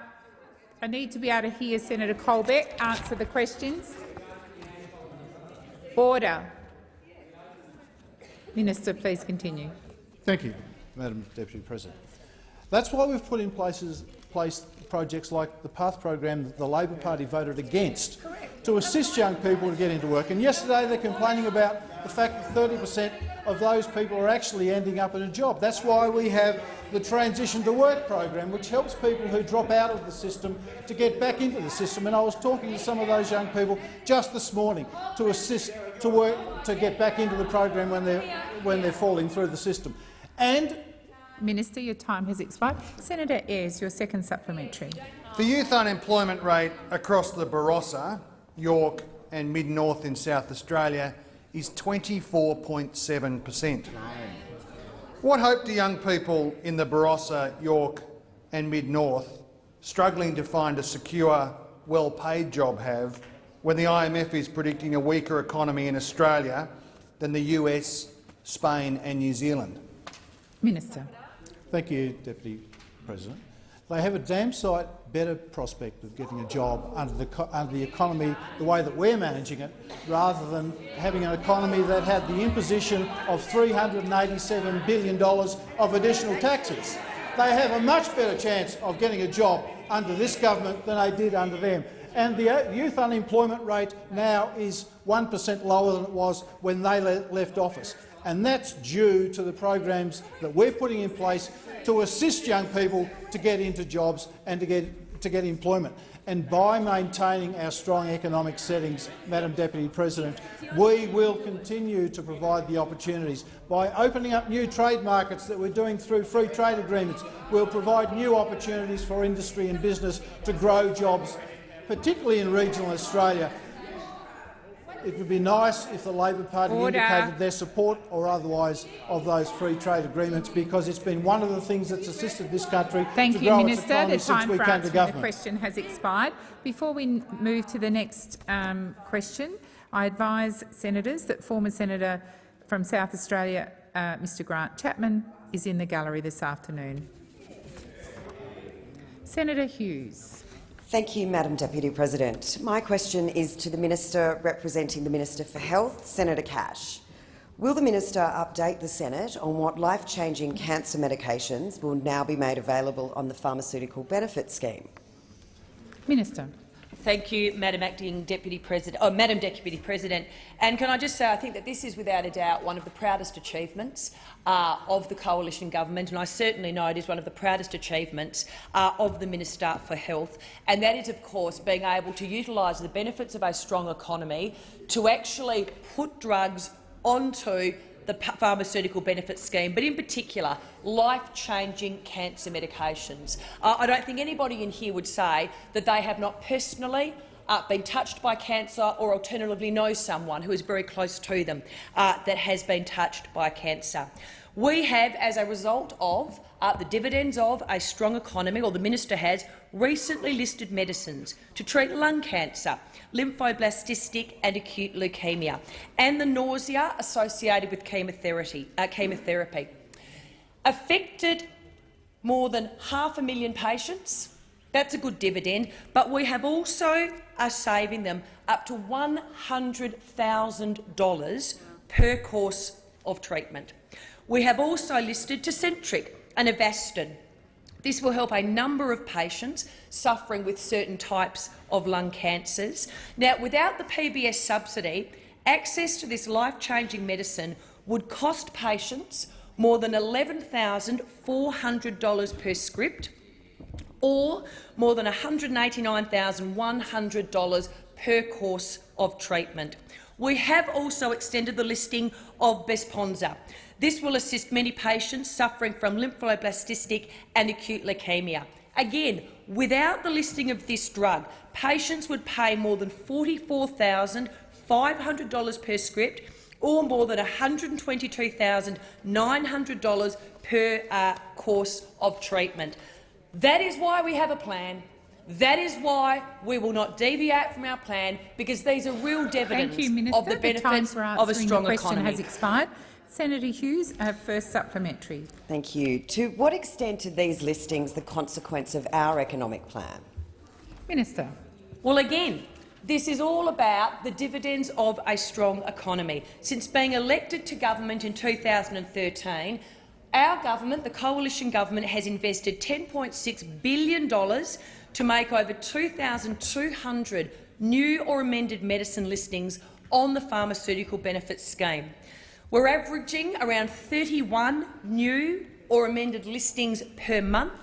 I need to be able to hear Senator Colbeck answer the questions. Order. Minister, please continue. Thank you, Madam Deputy President. That's why we've put in places, place projects like the PATH program that the Labor Party voted against to assist young people to get into work. And yesterday they're complaining about the fact that 30 per cent of those people are actually ending up in a job. That's why we have the Transition to Work program, which helps people who drop out of the system to get back into the system. And I was talking to some of those young people just this morning to assist to work to get back into the program when they're when they're falling through the system. And Minister, your time has expired. Senator Ayres, your second supplementary. The youth unemployment rate across the Barossa, Yorke and mid-north in South Australia is 24.7 per cent. What hope do young people in the Barossa, Yorke and Mid-North struggling to find a secure, well-paid job have when the IMF is predicting a weaker economy in Australia than the US, Spain and New Zealand? Minister. Thank you, Deputy President. They have a damn sight better prospect of getting a job under the, under the economy the way that we're managing it, rather than having an economy that had the imposition of $387 billion of additional taxes. They have a much better chance of getting a job under this government than they did under them. And uh, the youth unemployment rate now is 1 per cent lower than it was when they le left office. And that's due to the programs that we're putting in place to assist young people to get into jobs and to get, to get employment. And by maintaining our strong economic settings, Madam Deputy President, we will continue to provide the opportunities. By opening up new trade markets that we're doing through free trade agreements, we'll provide new opportunities for industry and business to grow jobs, particularly in regional Australia, it would be nice if the Labor Party Order. indicated their support or otherwise of those free trade agreements, because it's been one of the things that's assisted this country Thank to you, grow Minister. its economy The since time we for came to answering the question has expired. Before we move to the next um, question, I advise senators that former senator from South Australia, uh, Mr Grant Chapman, is in the gallery this afternoon. Senator Hughes. Thank you, Madam Deputy President. My question is to the Minister representing the Minister for Health, Senator Cash. Will the minister update the Senate on what life-changing cancer medications will now be made available on the Pharmaceutical Benefit Scheme? Minister. Thank you, Madam Acting Deputy President. Oh, Madam Deputy President. And can I just say, I think that this is without a doubt one of the proudest achievements uh, of the coalition government, and I certainly know it is one of the proudest achievements uh, of the Minister for Health. And that is, of course, being able to utilise the benefits of a strong economy to actually put drugs onto the pharmaceutical benefit scheme, but in particular life-changing cancer medications. Uh, I don't think anybody in here would say that they have not personally uh, been touched by cancer or alternatively know someone who is very close to them uh, that has been touched by cancer. We have, as a result of uh, the dividends of a strong economy, or the minister has, recently listed medicines to treat lung cancer, lymphoblastic and acute leukemia, and the nausea associated with chemotherapy. Uh, chemotherapy. Affected more than half a million patients. That's a good dividend, but we have also are saving them up to $100,000 per course of treatment. We have also listed Tecentriq and Avastin. This will help a number of patients suffering with certain types of lung cancers. Now, without the PBS subsidy, access to this life-changing medicine would cost patients more than $11,400 per script or more than $189,100 per course of treatment. We have also extended the listing of Besponsa. This will assist many patients suffering from lymphoblastic and acute leukemia. Again, without the listing of this drug, patients would pay more than $44,500 per script or more than $122,900 per uh, course of treatment. That is why we have a plan. That is why we will not deviate from our plan, because these are real dividends Thank you, Minister. of the benefits the of a strong the question economy. has expired. Senator Hughes, first supplementary. Thank you. To what extent are these listings the consequence of our economic plan? Minister. Well, again, this is all about the dividends of a strong economy. Since being elected to government in 2013, our government, the coalition government, has invested $10.6 billion to make over 2,200 new or amended medicine listings on the pharmaceutical benefits scheme. We're averaging around 31 new or amended listings per month.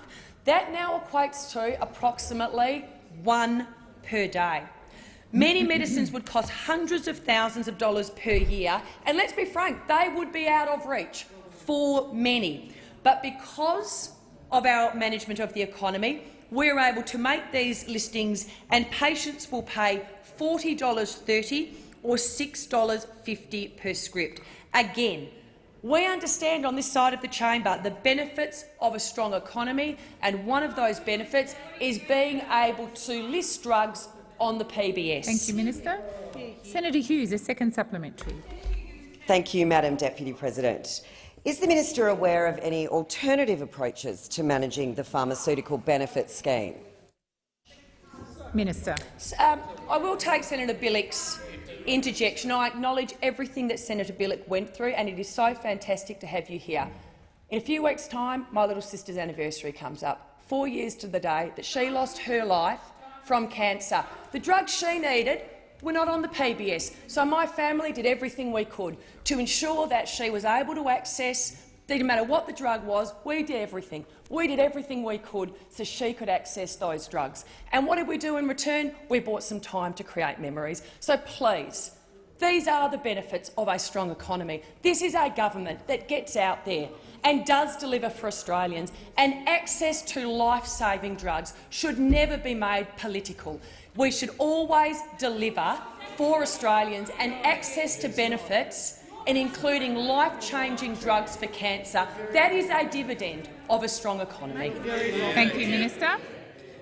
That now equates to approximately one per day. Many medicines would cost hundreds of thousands of dollars per year, and let's be frank, they would be out of reach for many. But because of our management of the economy, we're able to make these listings and patients will pay $40.30 or $6.50 per script. Again, we understand on this side of the chamber the benefits of a strong economy, and one of those benefits is being able to list drugs on the PBS. Thank you, Minister. Senator Hughes, a second supplementary. Thank you, Madam Deputy President. Is the minister aware of any alternative approaches to managing the pharmaceutical benefits scheme? Minister. Um, I will take Senator Bilyk's interjection. I acknowledge everything that Senator Bilyk went through, and it is so fantastic to have you here. In a few weeks' time, my little sister's anniversary comes up, four years to the day that she lost her life from cancer. The drugs she needed were not on the PBS, so my family did everything we could to ensure that she was able to access didn't matter what the drug was, we did everything. We did everything we could so she could access those drugs. And what did we do in return? We bought some time to create memories. So please, these are the benefits of a strong economy. This is a government that gets out there and does deliver for Australians, and access to life-saving drugs should never be made political. We should always deliver for Australians, and access to benefits and including life-changing drugs for cancer. That is a dividend of a strong economy. Thank you, Minister.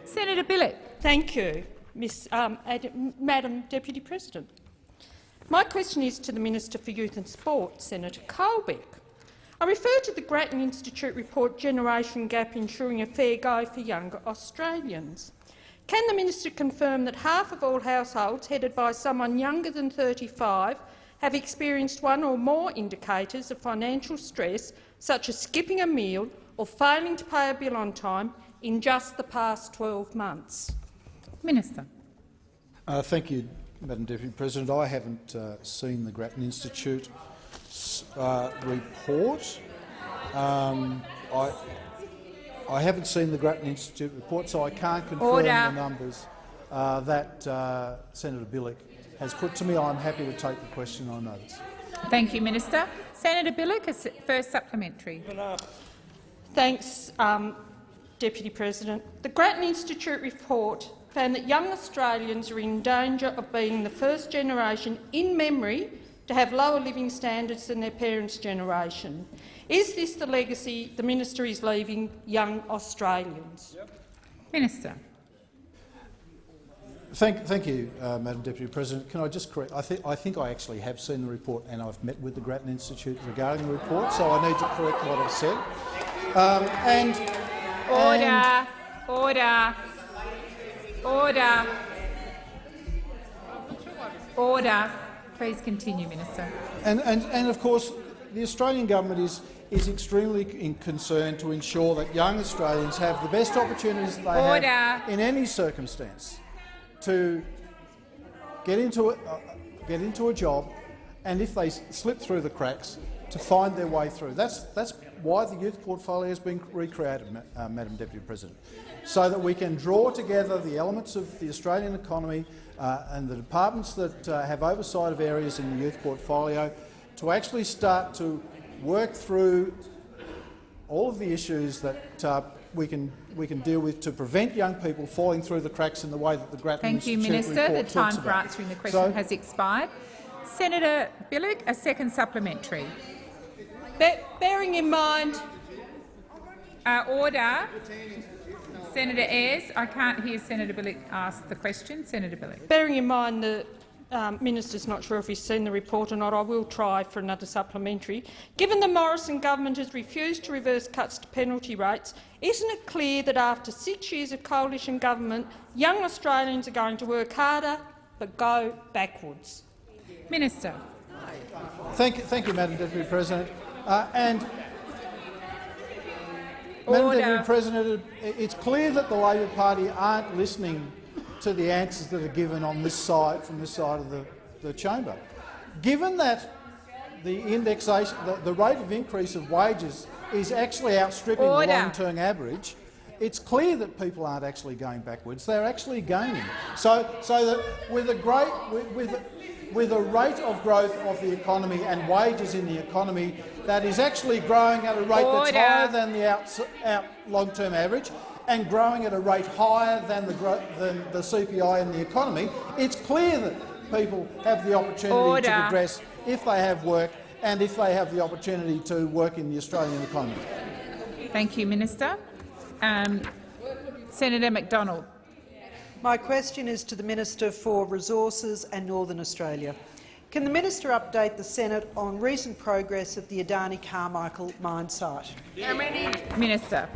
Senator Bilyk. Thank you, Ms, um, Madam Deputy President. My question is to the Minister for Youth and Sport, Senator Colbeck. I refer to the Grattan Institute report Generation Gap Ensuring a Fair Go for Younger Australians. Can the minister confirm that half of all households headed by someone younger than 35 have experienced one or more indicators of financial stress, such as skipping a meal or failing to pay a bill on time, in just the past 12 months? Minister. Uh, thank you, Madam Deputy President. I haven't uh, seen the Grattan Institute uh, report. Um, I, I haven't seen the Grattan Institute report, so I can't confirm Order. the numbers uh, that uh, Senator Bilyk has put to me. I'm happy to take the question on notice. Thank you, Minister. Senator Bilyk, a first supplementary. Thanks, um, Deputy President. The Grattan Institute report found that young Australians are in danger of being the first generation in memory to have lower living standards than their parents' generation. Is this the legacy the minister is leaving young Australians? Yep. Minister. Thank, thank you, uh, Madam Deputy President. Can I just correct? I, th I think I actually have seen the report and I've met with the Grattan Institute regarding the report, so I need to correct what I've said. Um, and order, and order, order, order. Please continue, Minister. And, and, and of course, the Australian government is is extremely concerned to ensure that young Australians have the best opportunities they Order. have in any circumstance to get into, a, uh, get into a job and if they slip through the cracks, to find their way through. That's, that's why the youth portfolio has been recreated, uh, Madam Deputy President, so that we can draw together the elements of the Australian economy uh, and the departments that uh, have oversight of areas in the youth portfolio to actually start to work through all of the issues that uh, we can we can deal with to prevent young people falling through the cracks in the way that the Grattan Thank you, Minister. The time for answering the question so, has expired. Senator Bilyk, a second supplementary. Be bearing in mind, uh, order. Senator Ayres, I can't hear Senator Bilyk ask the question. Senator Bilyk. Bearing in mind the um, Minister's not sure if he's seen the report or not. I will try for another supplementary. Given the Morrison government has refused to reverse cuts to penalty rates, isn't it clear that after six years of coalition government, young Australians are going to work harder but go backwards? Minister. Thank you, thank you Madam Deputy President. Uh, and Madam Deputy President, it's clear that the Labor Party aren't listening to the answers that are given on this side, from this side of the, the chamber. Given that the indexation, the, the rate of increase of wages is actually outstripping Order. the long-term average, it's clear that people aren't actually going backwards; they're actually gaining. So, so that with a great, with, with, with a rate of growth of the economy and wages in the economy that is actually growing at a rate Order. that's higher than the out, out long-term average, and growing at a rate higher than the, than the CPI in the economy, it's clear that people have the opportunity Order. to progress if they have work and if they have the opportunity to work in the Australian economy. Thank you, Minister. Um, Senator McDonald. My question is to the Minister for Resources and Northern Australia. Can the minister update the Senate on recent progress at the Adani Carmichael mine site? Minister.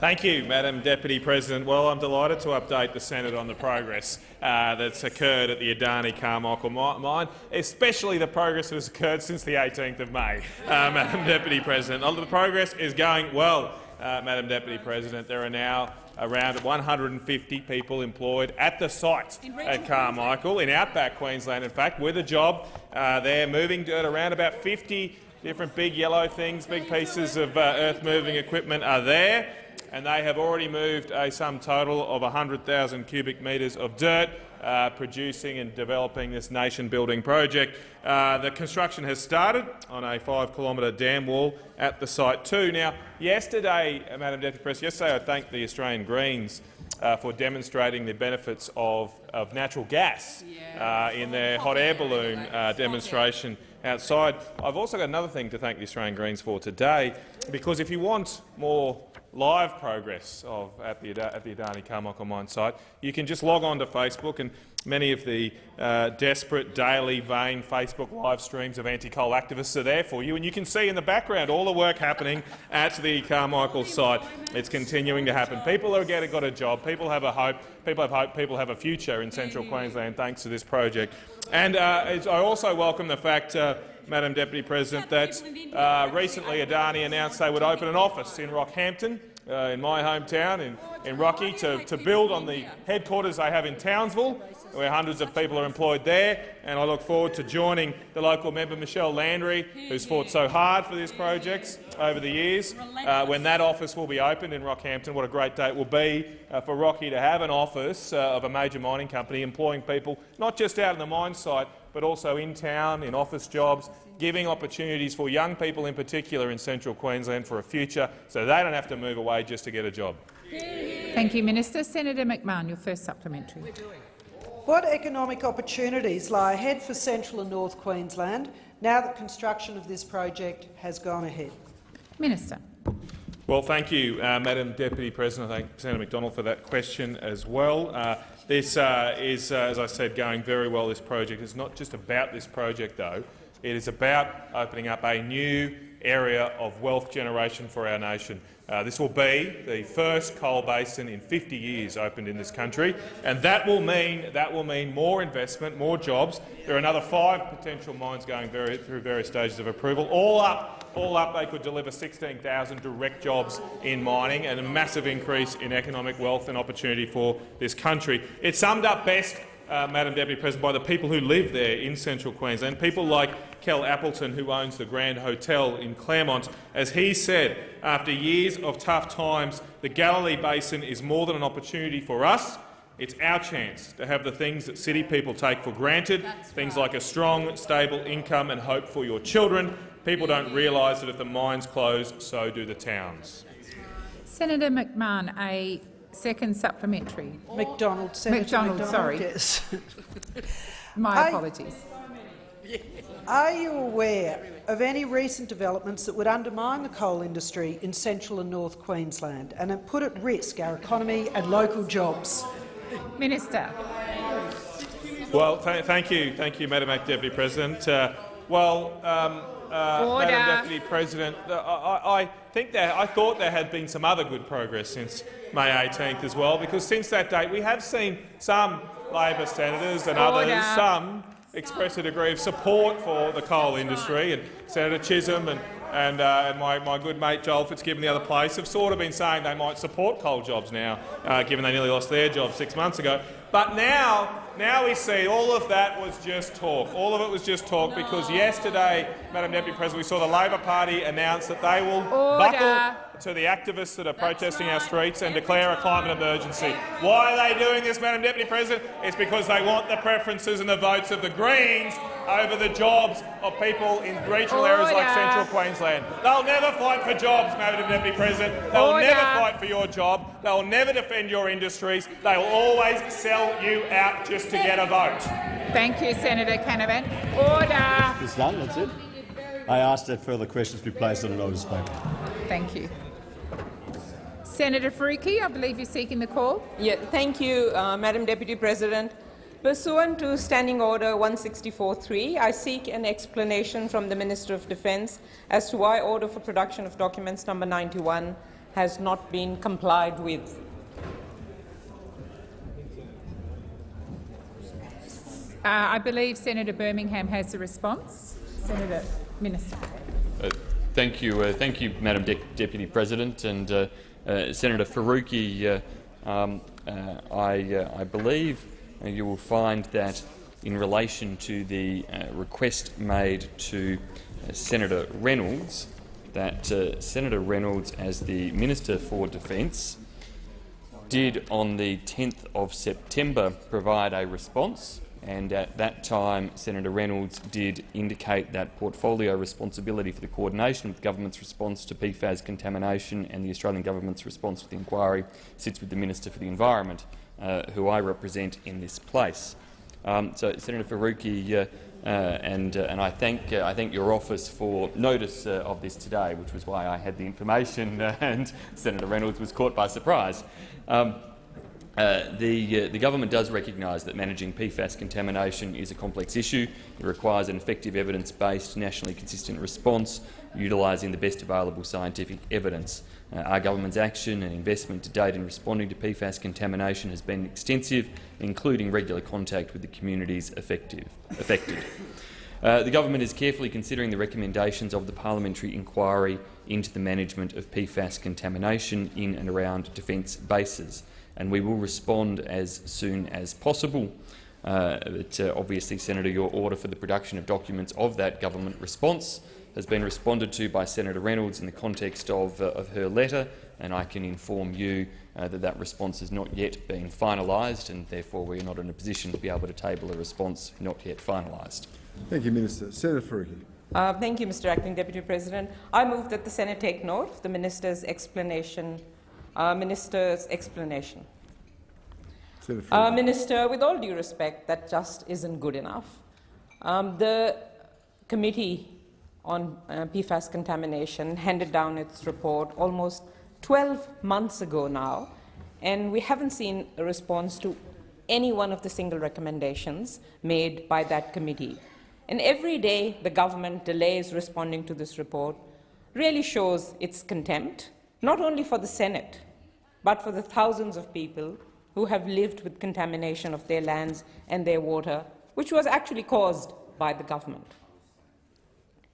Thank you, Madam Deputy President. Well, I'm delighted to update the Senate on the progress uh, that's occurred at the Adani Carmichael mine, especially the progress that has occurred since the 18th of May, uh, Madam Deputy President. Uh, The progress is going well, uh, Madam Deputy President. There are now around 150 people employed at the site at Carmichael, in outback Queensland, in fact, with a job. Uh, they're moving dirt around about 50 different big yellow things, big pieces of uh, earth-moving equipment are there and they have already moved a sum total of 100,000 cubic metres of dirt, uh, producing and developing this nation-building project. Uh, the construction has started on a five-kilometre dam wall at the site too. Now, yesterday, uh, Madam Deputy President, yesterday I thanked the Australian Greens uh, for demonstrating the benefits of, of natural gas uh, in their hot air balloon uh, demonstration outside. I've also got another thing to thank the Australian Greens for today, because if you want more live progress of, at, the, at the Adani Carmichael mine site, you can just log on to Facebook and many of the uh, desperate, daily, vain Facebook live streams of anti-coal activists are there for you, and you can see in the background all the work happening at the Carmichael site. It's continuing to happen. People are getting got a job. People have a hope. People have hope. People have a future in central Queensland thanks to this project. And uh, I also welcome the fact, uh, Madam Deputy President, that uh, recently Adani announced they would open an office in Rockhampton, uh, in my hometown, in, in Rocky, to, to build on the headquarters they have in Townsville, where hundreds of people are employed there. And I look forward to joining the local member, Michelle Landry, who's fought so hard for these projects over the years, uh, when that office will be opened in Rockhampton. What a great day it will be uh, for Rocky to have an office uh, of a major mining company employing people, not just out on the mine site, but also in town, in office jobs, giving opportunities for young people in particular in central Queensland for a future so they don't have to move away just to get a job. Thank you, Minister. Senator McMahon, your first supplementary. What economic opportunities lie ahead for central and north Queensland now that construction of this project has gone ahead? Minister. Well, thank you, uh, Madam Deputy President. I thank Senator McDonald for that question as well. Uh, this uh, is, uh, as I said, going very well. This project is not just about this project, though. It is about opening up a new area of wealth generation for our nation. Uh, this will be the first coal basin in 50 years opened in this country, and that will mean that will mean more investment, more jobs. There are another five potential mines going very, through various stages of approval. All up, all up, they could deliver 16,000 direct jobs in mining and a massive increase in economic wealth and opportunity for this country. It's summed up best uh, Madam Deputy President, by the people who live there in central Queensland, people like Kel Appleton, who owns the Grand Hotel in Clermont. As he said, after years of tough times, the Galilee Basin is more than an opportunity for us. It's our chance to have the things that city people take for granted, things like a strong, stable income and hope for your children. People don't realise that if the mines close, so do the towns. Senator McMahon, a second supplementary. McDonald, Senator McDonald, McDonald, sorry. yes. My apologies. Are you aware of any recent developments that would undermine the coal industry in central and north Queensland and put at risk our economy and local jobs? Minister. Well, th thank you, thank you, Madam Deputy President. Uh, well, um, uh, Madam Deputy President, uh, I, I think that I thought there had been some other good progress since May 18th as well, because since that date we have seen some Labor senators and Order. others, some express a degree of support for the coal industry, and Senator Chisholm and and, uh, and my, my good mate Joel Fitzgibbon, the other place, have sort of been saying they might support coal jobs now, uh, given they nearly lost their job six months ago. But now, now we see all of that was just talk. All of it was just talk because yesterday, Madam Deputy President, we saw the Labor Party announce that they will Order. buckle to the activists that are protesting our streets and declare a climate emergency. Why are they doing this, Madam Deputy President? It's because they want the preferences and the votes of the Greens, over the jobs of people in regional areas like central Queensland. They'll never fight for jobs, Madam Deputy President. They'll Order. never fight for your job. They'll never defend your industries. They'll always sell you out just to get a vote. Thank you, Senator Canavan. Order. It's done, that's it. I ask that further questions be placed on a notice paper. Thank you. Senator Faruqi, I believe you're seeking the call. Yeah, thank you, uh, Madam Deputy President. Pursuant to Standing Order 164.3, I seek an explanation from the Minister of Defence as to why Order for Production of Documents number 91 has not been complied with. Uh, I believe Senator Birmingham has a response. Senator Minister. Uh, thank you, uh, thank you, Madam De Deputy President, and uh, uh, Uh, Senator Faruqi. Uh, um, uh, I, uh, I, believe you will find that in relation to the request made to Senator Reynolds, that Senator Reynolds, as the Minister for Defence, did on the 10th of September provide a response and at that time Senator Reynolds did indicate that portfolio responsibility for the coordination of the government's response to PFAS contamination and the Australian government's response to the inquiry sits with the Minister for the Environment, uh, who I represent in this place. Um, so, Senator Faruqi, uh, uh, and, uh, and I, thank, uh, I thank your office for notice uh, of this today, which was why I had the information and Senator Reynolds was caught by surprise. Um, uh, the, uh, the, government does recognise that managing PFAS contamination is a complex issue. It requires an effective evidence-based, nationally consistent response, utilising the best available scientific evidence. Uh, our government's action and investment to date in responding to PFAS contamination has been extensive, including regular contact with the communities affected. Uh, the government is carefully considering the recommendations of the parliamentary inquiry into the management of PFAS contamination in and around defence bases and we will respond as soon as possible. Uh, but, uh, obviously, Senator, your order for the production of documents of that government response has been responded to by Senator Reynolds in the context of, uh, of her letter, and I can inform you uh, that that response has not yet been finalised, and therefore we are not in a position to be able to table a response not yet finalised. Thank you, Minister. Senator Faruqi. Uh, thank you, Mr Acting Deputy President. I move that the Senate take note of the minister's explanation uh, Minister's explanation. Uh, Minister, with all due respect, that just isn't good enough. Um, the Committee on uh, PFAS contamination handed down its report almost 12 months ago now, and we haven't seen a response to any one of the single recommendations made by that committee. And every day the government delays responding to this report really shows its contempt, not only for the Senate, but for the thousands of people who have lived with contamination of their lands and their water, which was actually caused by the government.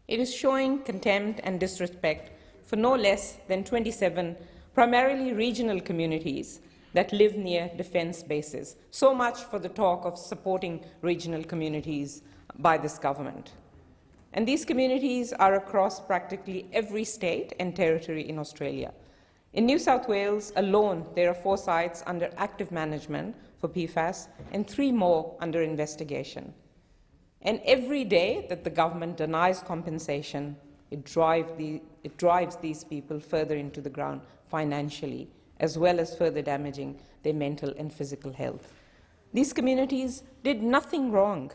It is showing contempt and disrespect for no less than 27 primarily regional communities that live near defence bases. So much for the talk of supporting regional communities by this government. And these communities are across practically every state and territory in Australia. In New South Wales alone, there are four sites under active management for PFAS and three more under investigation. And every day that the government denies compensation, it, drive the, it drives these people further into the ground financially, as well as further damaging their mental and physical health. These communities did nothing wrong.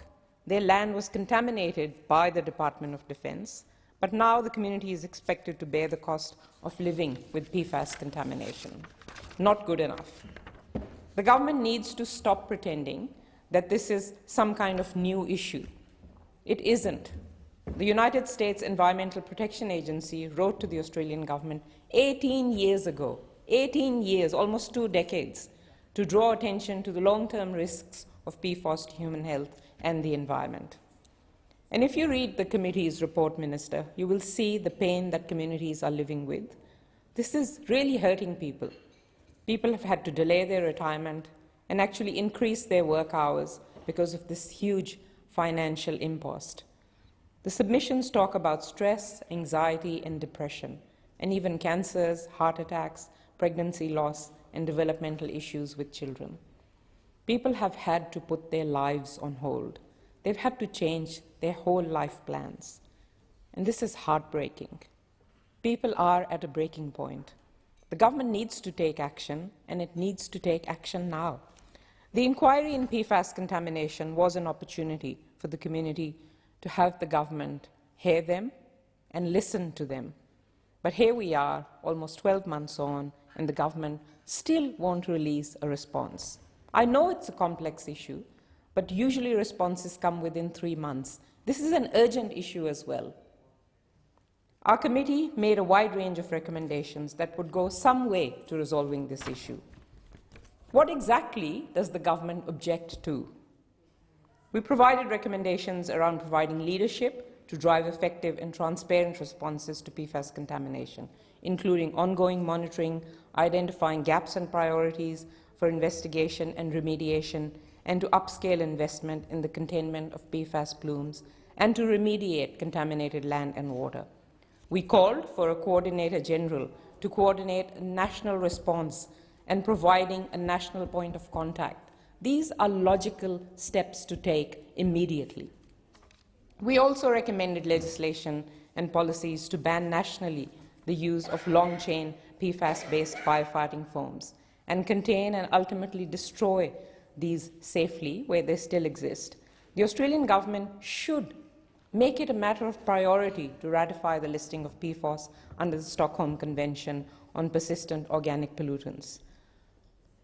Their land was contaminated by the Department of Defence, but now the community is expected to bear the cost of living with PFAS contamination. Not good enough. The government needs to stop pretending that this is some kind of new issue. It isn't. The United States Environmental Protection Agency wrote to the Australian government 18 years ago, 18 years, almost two decades, to draw attention to the long-term risks of PFAS to human health and the environment. And if you read the committee's report, Minister, you will see the pain that communities are living with. This is really hurting people. People have had to delay their retirement and actually increase their work hours because of this huge financial impost. The submissions talk about stress, anxiety and depression, and even cancers, heart attacks, pregnancy loss and developmental issues with children. People have had to put their lives on hold. They've had to change their whole life plans. And this is heartbreaking. People are at a breaking point. The government needs to take action, and it needs to take action now. The inquiry in PFAS contamination was an opportunity for the community to have the government hear them and listen to them. But here we are, almost 12 months on, and the government still won't release a response. I know it's a complex issue, but usually responses come within three months. This is an urgent issue as well. Our committee made a wide range of recommendations that would go some way to resolving this issue. What exactly does the government object to? We provided recommendations around providing leadership to drive effective and transparent responses to PFAS contamination, including ongoing monitoring, identifying gaps and priorities for investigation and remediation, and to upscale investment in the containment of PFAS plumes, and to remediate contaminated land and water. We called for a coordinator general to coordinate a national response and providing a national point of contact. These are logical steps to take immediately. We also recommended legislation and policies to ban nationally the use of long-chain PFAS-based firefighting foams and contain and ultimately destroy these safely where they still exist. The Australian government should make it a matter of priority to ratify the listing of PFOS under the Stockholm Convention on Persistent Organic Pollutants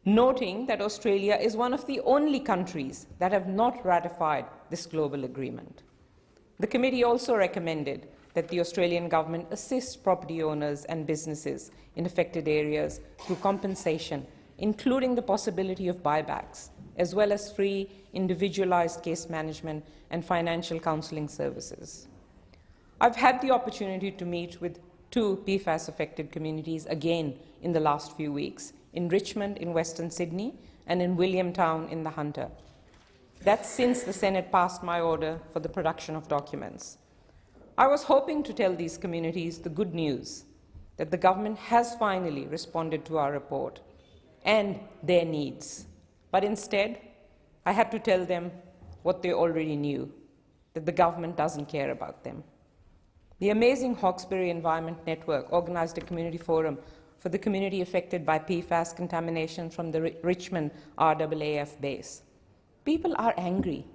noting that Australia is one of the only countries that have not ratified this global agreement. The committee also recommended that the Australian government assist property owners and businesses in affected areas through compensation, including the possibility of buybacks, as well as free, individualized case management and financial counseling services. I've had the opportunity to meet with two PFAS-affected communities again in the last few weeks, in Richmond in Western Sydney and in Williamtown in the Hunter. That's since the Senate passed my order for the production of documents. I was hoping to tell these communities the good news that the government has finally responded to our report and their needs. But instead, I had to tell them what they already knew, that the government doesn't care about them. The amazing Hawkesbury Environment Network organized a community forum for the community affected by PFAS contamination from the Richmond RAAF base. People are angry.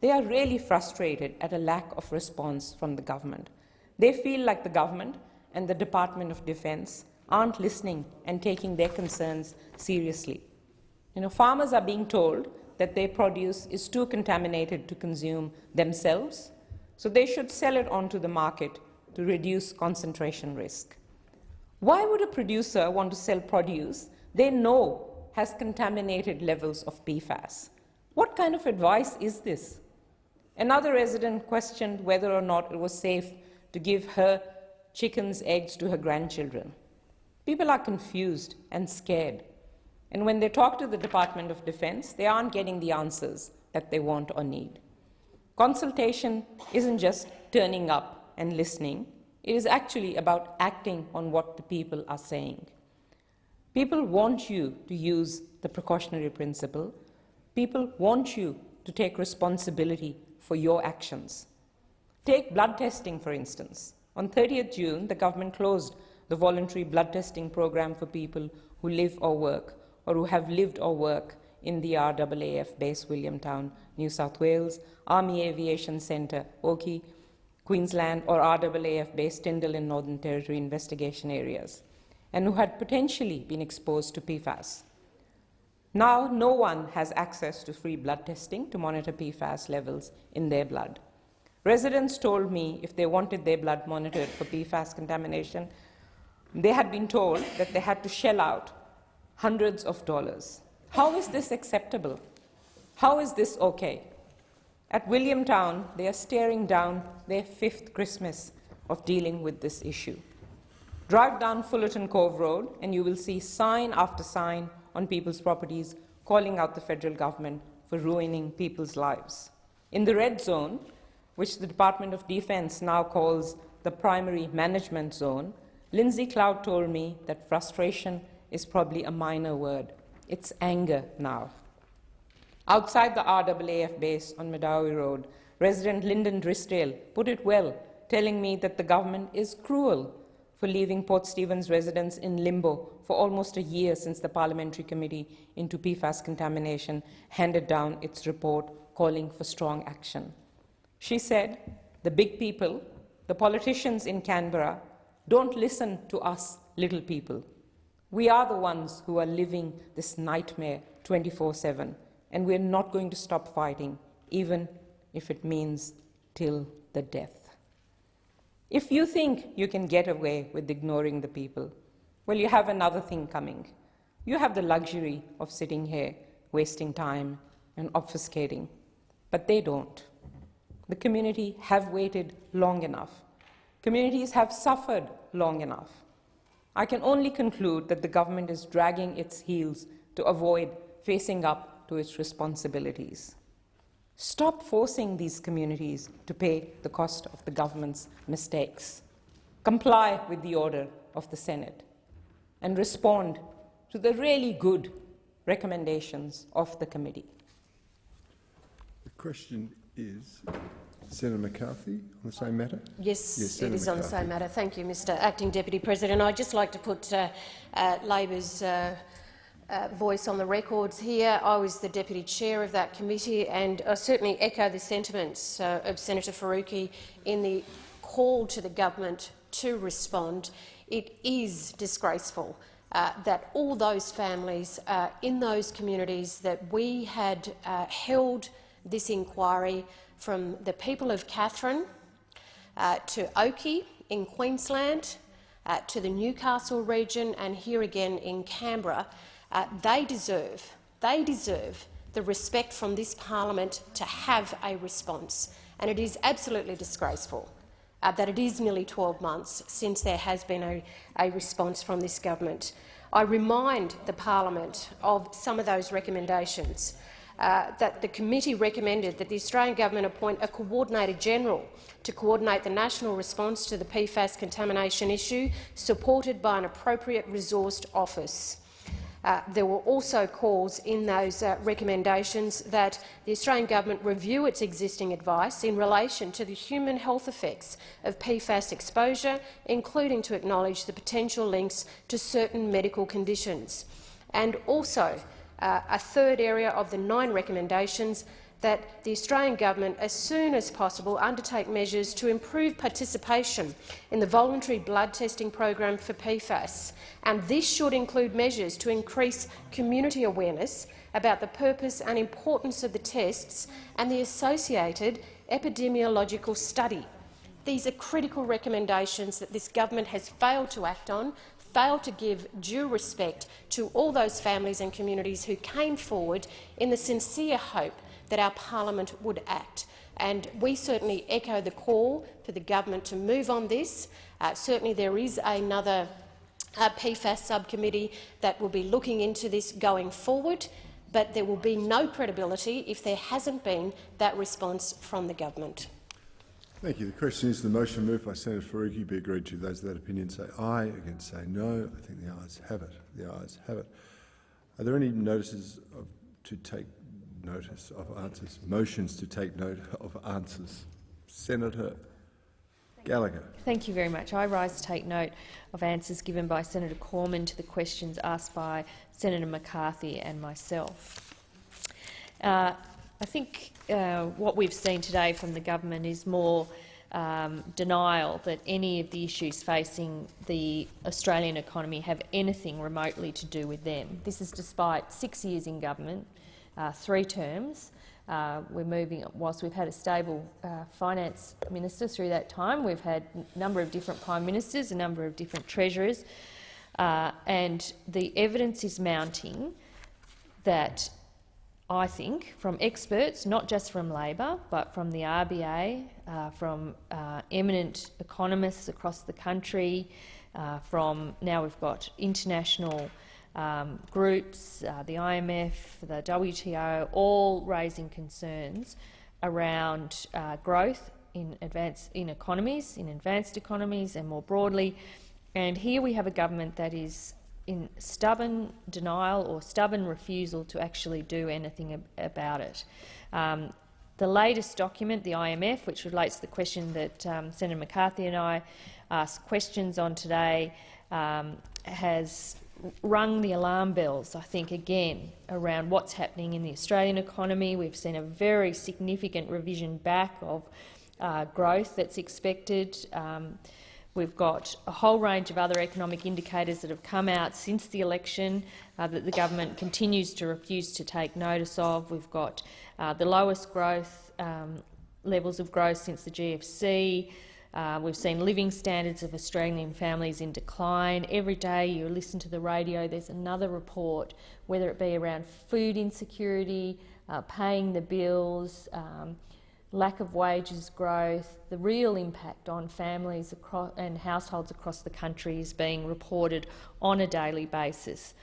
They are really frustrated at a lack of response from the government. They feel like the government and the Department of Defense aren't listening and taking their concerns seriously. You know, farmers are being told that their produce is too contaminated to consume themselves, so they should sell it onto the market to reduce concentration risk. Why would a producer want to sell produce they know has contaminated levels of PFAS? What kind of advice is this? Another resident questioned whether or not it was safe to give her chicken's eggs to her grandchildren. People are confused and scared. And when they talk to the Department of Defense, they aren't getting the answers that they want or need. Consultation isn't just turning up and listening. It is actually about acting on what the people are saying. People want you to use the precautionary principle. People want you to take responsibility for your actions. Take blood testing, for instance. On 30th June, the government closed the voluntary blood testing program for people who live or work or who have lived or work in the RAAF base Williamtown, New South Wales, Army Aviation Centre, Oakey, Queensland or RAAF-based Tindal in Northern Territory investigation areas, and who had potentially been exposed to PFAS. Now, no one has access to free blood testing to monitor PFAS levels in their blood. Residents told me if they wanted their blood monitored for PFAS contamination, they had been told that they had to shell out hundreds of dollars. How is this acceptable? How is this okay? At Williamtown, they are staring down their fifth Christmas of dealing with this issue. Drive down Fullerton Cove Road and you will see sign after sign on people's properties calling out the federal government for ruining people's lives. In the red zone, which the Department of Defense now calls the primary management zone, Lindsay Clout told me that frustration is probably a minor word. It's anger now. Outside the RAAF base on Medowie Road, Resident Lyndon Drysdale put it well, telling me that the government is cruel for leaving Port Stephens residents in limbo for almost a year since the Parliamentary Committee into PFAS contamination handed down its report calling for strong action. She said, the big people, the politicians in Canberra, don't listen to us little people. We are the ones who are living this nightmare 24-7, and we're not going to stop fighting, even if it means till the death. If you think you can get away with ignoring the people, well, you have another thing coming. You have the luxury of sitting here, wasting time and obfuscating, but they don't. The community have waited long enough. Communities have suffered long enough. I can only conclude that the government is dragging its heels to avoid facing up to its responsibilities. Stop forcing these communities to pay the cost of the government's mistakes. Comply with the order of the Senate and respond to the really good recommendations of the committee. The question is Senator McCarthy on the same matter? Yes, yes it is on the same matter. Thank you, Mr Acting Deputy President. I'd just like to put uh, uh, Labor's uh, uh, voice on the records here. I was the deputy chair of that committee and I certainly echo the sentiments uh, of Senator Faruqi in the call to the government to respond. It is disgraceful uh, that all those families uh, in those communities that we had uh, held this inquiry from the people of Katherine uh, to Oakey in Queensland, to the Newcastle region and here again in Canberra, uh, they deserve, they deserve the respect from this parliament to have a response. And it is absolutely disgraceful uh, that it is nearly 12 months since there has been a, a response from this government. I remind the parliament of some of those recommendations. Uh, that the committee recommended that the Australian government appoint a coordinator general to coordinate the national response to the PFAS contamination issue, supported by an appropriate resourced office. Uh, there were also calls in those uh, recommendations that the Australian government review its existing advice in relation to the human health effects of PFAS exposure, including to acknowledge the potential links to certain medical conditions. And also, uh, a third area of the nine recommendations that the Australian government, as soon as possible, undertake measures to improve participation in the voluntary blood testing program for PFAS. And this should include measures to increase community awareness about the purpose and importance of the tests and the associated epidemiological study. These are critical recommendations that this government has failed to act on, failed to give due respect to all those families and communities who came forward in the sincere hope that our parliament would act. And we certainly echo the call for the government to move on this. Uh, certainly there is another uh, PFAS subcommittee that will be looking into this going forward, but there will be no credibility if there hasn't been that response from the government. Thank you. The question is the motion moved by Senator Faruqi be agreed to. Those of that opinion say aye. Against say no. I think the ayes have it. The ayes have it. Are there any notices of, to take notice of answers, motions to take note of answers. Senator Gallagher. Thank you very much. I rise to take note of answers given by Senator Cormann to the questions asked by Senator McCarthy and myself. Uh, I think uh, what we've seen today from the government is more um, denial that any of the issues facing the Australian economy have anything remotely to do with them. This is despite six years in government, uh, three terms. Uh, we're moving, whilst we've had a stable uh, finance minister through that time, we've had a number of different prime ministers, a number of different treasurers, uh, and the evidence is mounting that I think, from experts, not just from Labor, but from the RBA, uh, from uh, eminent economists across the country, uh, from now we've got international um, groups, uh, the IMF, the WTO, all raising concerns around uh, growth in, advanced, in economies, in advanced economies and more broadly. And here we have a government that is in stubborn denial or stubborn refusal to actually do anything ab about it. Um, The latest document, the IMF, which relates to the question that um, Senator McCarthy and I asked questions on today, um, has rung the alarm bells, I think, again, around what's happening in the Australian economy. We've seen a very significant revision back of uh, growth that's expected. Um, we've got a whole range of other economic indicators that have come out since the election uh, that the government continues to refuse to take notice of. We've got uh, the lowest growth um, levels of growth since the GFC. Uh, we've seen living standards of Australian families in decline. Every day you listen to the radio, there's another report, whether it be around food insecurity, uh, paying the bills, um, lack of wages growth, the real impact on families and households across the country is being reported on a daily basis.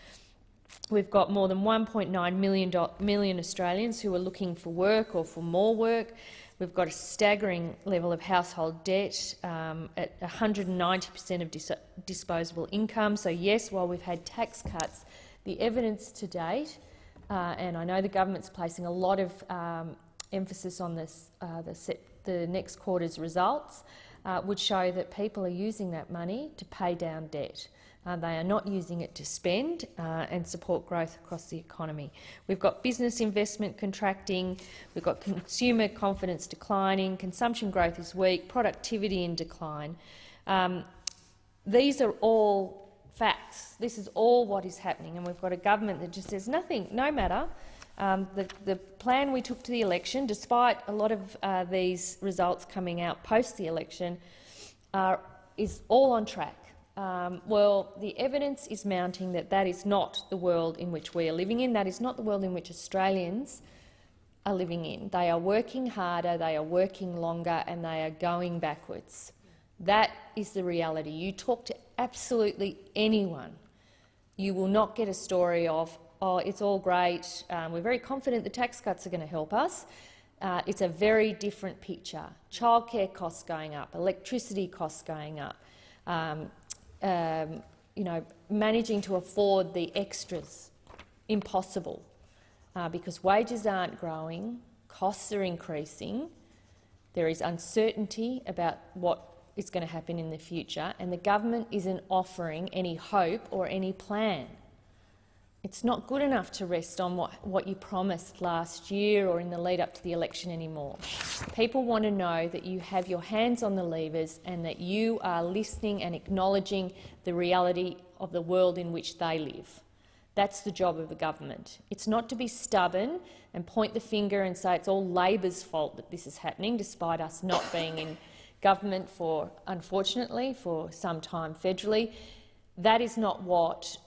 We've got more than 1.9 million, million Australians who are looking for work or for more work. We've got a staggering level of household debt um, at 190 per cent of dis disposable income. So yes, while we've had tax cuts, the evidence to date, uh, and I know the government's placing a lot of um, emphasis on this, uh, the, set, the, next quarter's results, uh, would show that people are using that money to pay down debt. Uh, they are not using it to spend uh, and support growth across the economy. We've got business investment contracting, we've got consumer confidence declining, consumption growth is weak, productivity in decline. Um, these are all facts. This is all what is happening, and we've got a government that just says nothing, no matter. Um, the, the, plan we took to the election, despite a lot of uh, these results coming out post the election, uh, is all on track. Um, well, the evidence is mounting that that is not the world in which we are living in. That is not the world in which Australians are living in. They are working harder, they are working longer, and they are going backwards. That is the reality. You talk to absolutely anyone, you will not get a story of, oh, it's all great, um, we're very confident the tax cuts are going to help us. Uh, it's a very different picture. Childcare costs going up, electricity costs going up, um, um, you know, managing to afford the extras impossible uh, because wages aren't growing, costs are increasing, there is uncertainty about what is going to happen in the future, and the government isn't offering any hope or any plan. It's not good enough to rest on what, what you promised last year or in the lead up to the election anymore. People want to know that you have your hands on the levers and that you are listening and acknowledging the reality of the world in which they live. That's the job of the government. It's not to be stubborn and point the finger and say it's all Labor's fault that this is happening, despite us not being in government for, unfortunately, for some time federally. That is not what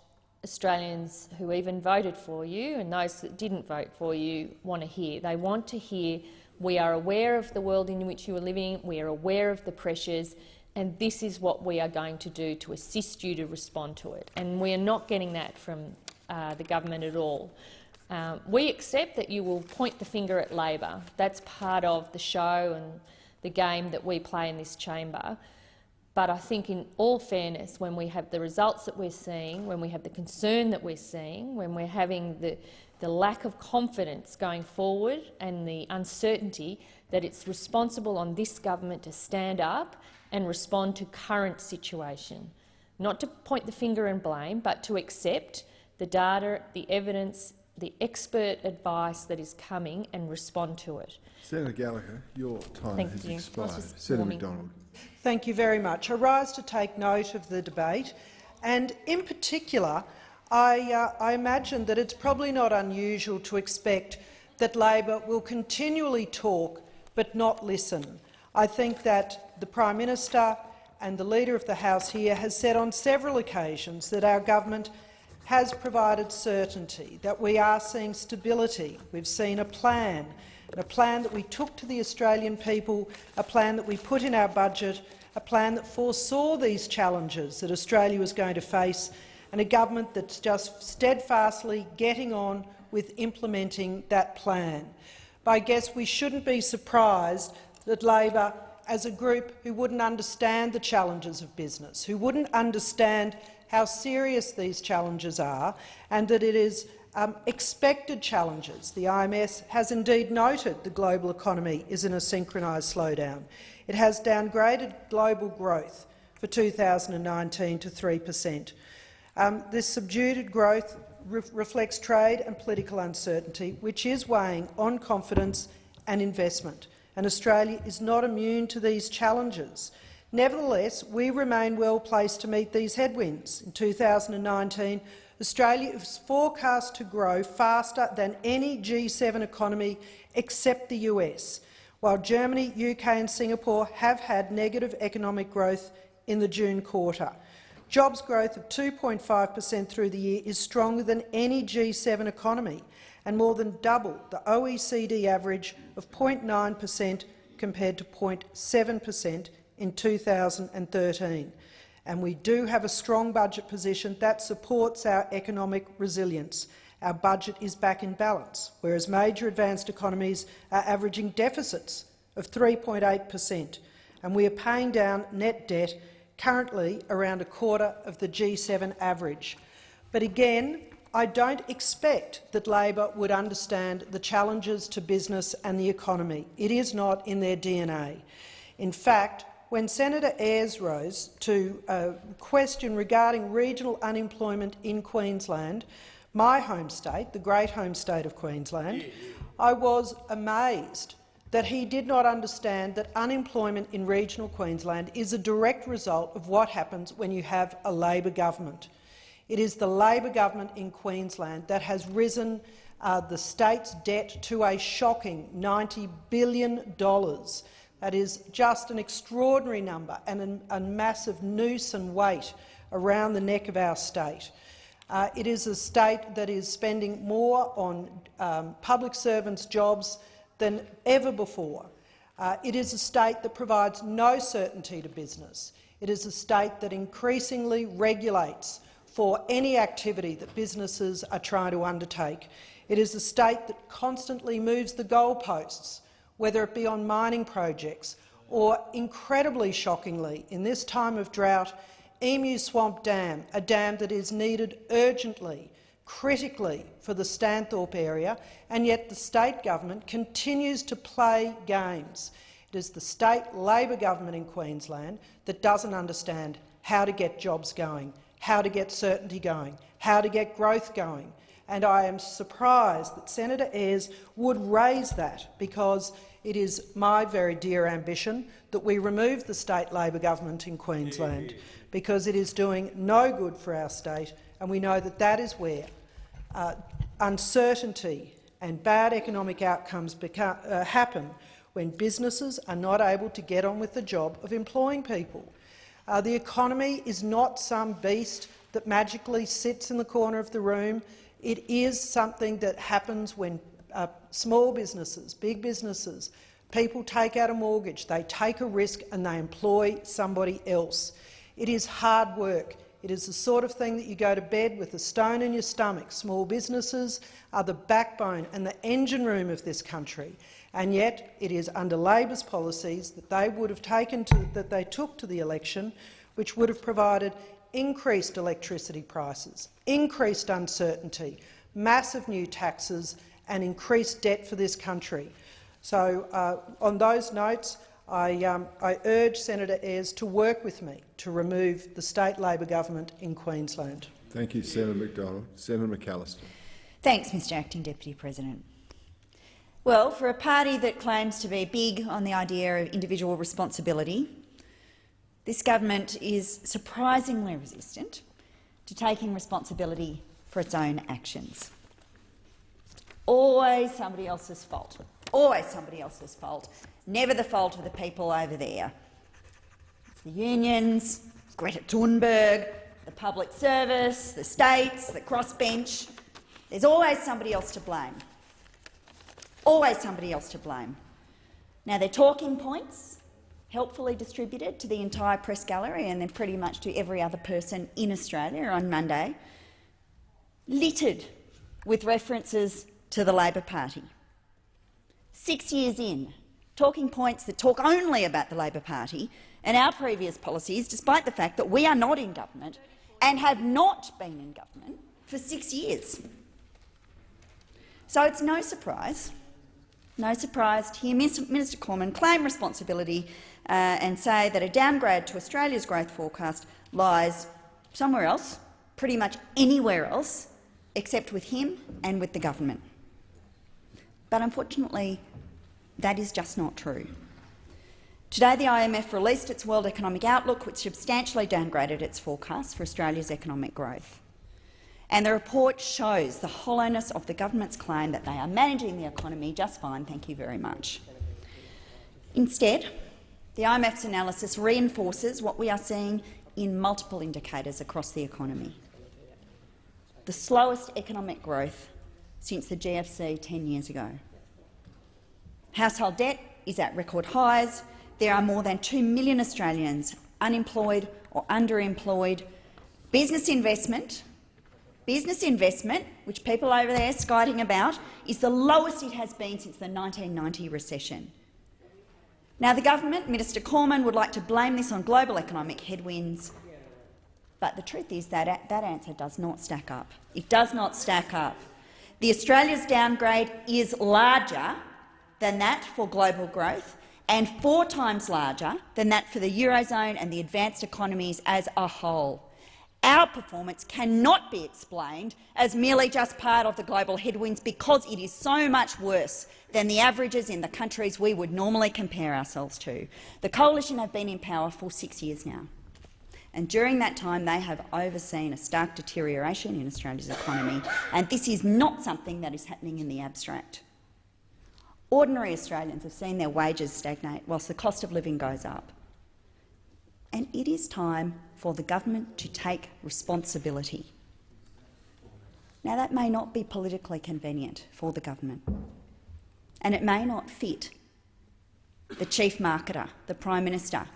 Australians who even voted for you and those that didn't vote for you want to hear. They want to hear we are aware of the world in which you are living, we are aware of the pressures, and this is what we are going to do to assist you to respond to it. And we are not getting that from uh, the government at all. Um, we accept that you will point the finger at Labor. That's part of the show and the game that we play in this chamber. But I think in all fairness, when we have the results that we're seeing, when we have the concern that we're seeing, when we're having the, the lack of confidence going forward and the uncertainty, that it's responsible on this government to stand up and respond to current situation. Not to point the finger and blame, but to accept the data, the evidence, the expert advice that is coming and respond to it. Senator Gallagher, your time Thank has you. expired. Senator McDonald. Thank you very much. I rise to take note of the debate, and in particular, I, uh, I imagine that it's probably not unusual to expect that Labor will continually talk but not listen. I think that the Prime Minister and the Leader of the House here has said on several occasions that our government has provided certainty, that we are seeing stability. We've seen a plan a plan that we took to the Australian people, a plan that we put in our budget, a plan that foresaw these challenges that Australia was going to face, and a government that's just steadfastly getting on with implementing that plan. But I guess we shouldn't be surprised that Labor, as a group who wouldn't understand the challenges of business, who wouldn't understand how serious these challenges are, and that it is um, expected challenges. The IMF has indeed noted the global economy is in a synchronised slowdown. It has downgraded global growth for 2019 to 3 per cent. Um, this subdued growth re reflects trade and political uncertainty, which is weighing on confidence and investment, and Australia is not immune to these challenges. Nevertheless, we remain well placed to meet these headwinds. In 2019, Australia is forecast to grow faster than any G7 economy except the US, while Germany, UK and Singapore have had negative economic growth in the June quarter. Jobs growth of 2.5 per cent through the year is stronger than any G7 economy and more than double the OECD average of 0.9 per cent compared to 0.7 per cent in 2013. And we do have a strong budget position that supports our economic resilience. Our budget is back in balance, whereas major advanced economies are averaging deficits of 3.8 per cent, and we are paying down net debt currently around a quarter of the G7 average. But again, I don't expect that Labor would understand the challenges to business and the economy. It is not in their DNA. In fact, when Senator Ayres rose to a question regarding regional unemployment in Queensland, my home state, the great home state of Queensland, I was amazed that he did not understand that unemployment in regional Queensland is a direct result of what happens when you have a Labor government. It is the Labor government in Queensland that has risen uh, the state's debt to a shocking $90 billion. That is just an extraordinary number and a, a massive noose and weight around the neck of our state. Uh, it is a state that is spending more on um, public servants' jobs than ever before. Uh, it is a state that provides no certainty to business. It is a state that increasingly regulates for any activity that businesses are trying to undertake. It is a state that constantly moves the goalposts, whether it be on mining projects or, incredibly shockingly, in this time of drought, Emu Swamp Dam, a dam that is needed urgently critically for the Stanthorpe area, and yet the state government continues to play games. It is the state Labor government in Queensland that doesn't understand how to get jobs going, how to get certainty going, how to get growth going. And I am surprised that Senator Ayres would raise that, because it is my very dear ambition that we remove the state Labor government in Queensland, because it is doing no good for our state, and we know that that is where uh, uncertainty and bad economic outcomes become, uh, happen when businesses are not able to get on with the job of employing people. Uh, the economy is not some beast that magically sits in the corner of the room. It is something that happens when small businesses, big businesses, people take out a mortgage, they take a risk and they employ somebody else. It is hard work. It is the sort of thing that you go to bed with a stone in your stomach. Small businesses are the backbone and the engine room of this country, and yet it is under Labor's policies that they would have taken to, that they took to the election, which would have provided increased electricity prices, increased uncertainty, massive new taxes and increased debt for this country. So, uh, on those notes, I, um, I, urge Senator Ayres to work with me to remove the state Labor government in Queensland. Thank you, Senator McDonald. Senator McAllister. Thanks, Mr Acting Deputy President. Well, for a party that claims to be big on the idea of individual responsibility, this government is surprisingly resistant to taking responsibility for its own actions. Always somebody else's fault. Always somebody else's fault never the fault of the people over there. It's the unions, Greta Thunberg, the public service, the states, the crossbench. There's always somebody else to blame. Always somebody else to blame. Now, they're talking points, helpfully distributed to the entire press gallery and then pretty much to every other person in Australia on Monday, littered with references to the Labor Party. Six years in, talking points that talk only about the Labor Party and our previous policies, despite the fact that we are not in government and have not been in government for six years. So it's no surprise, no surprise to hear Minister Cormann claim responsibility uh, and say that a downgrade to Australia's growth forecast lies somewhere else, pretty much anywhere else, except with him and with the government. But unfortunately, that is just not true. Today, the IMF released its World Economic Outlook, which substantially downgraded its forecast for Australia's economic growth. And the report shows the hollowness of the government's claim that they are managing the economy just fine, thank you very much. Instead, the IMF's analysis reinforces what we are seeing in multiple indicators across the economy. The slowest economic growth since the GFC 10 years ago. Household debt is at record highs. There are more than 2 million Australians unemployed or underemployed. Business investment, business investment, which people over there are skiting about, is the lowest it has been since the 1990 recession. Now, the government, Minister Cormann, would like to blame this on global economic headwinds, but the truth is that that answer does not stack up. It does not stack up. The Australia's downgrade is larger than that for global growth and four times larger than that for the Eurozone and the advanced economies as a whole. Our performance cannot be explained as merely just part of the global headwinds because it is so much worse than the averages in the countries we would normally compare ourselves to. The Coalition have been in power for six years now, and during that time they have overseen a stark deterioration in Australia's economy, and this is not something that is happening in the abstract. Ordinary Australians have seen their wages stagnate whilst the cost of living goes up. And it is time for the government to take responsibility. Now, that may not be politically convenient for the government, and it may not fit the chief marketer, the Prime Minister,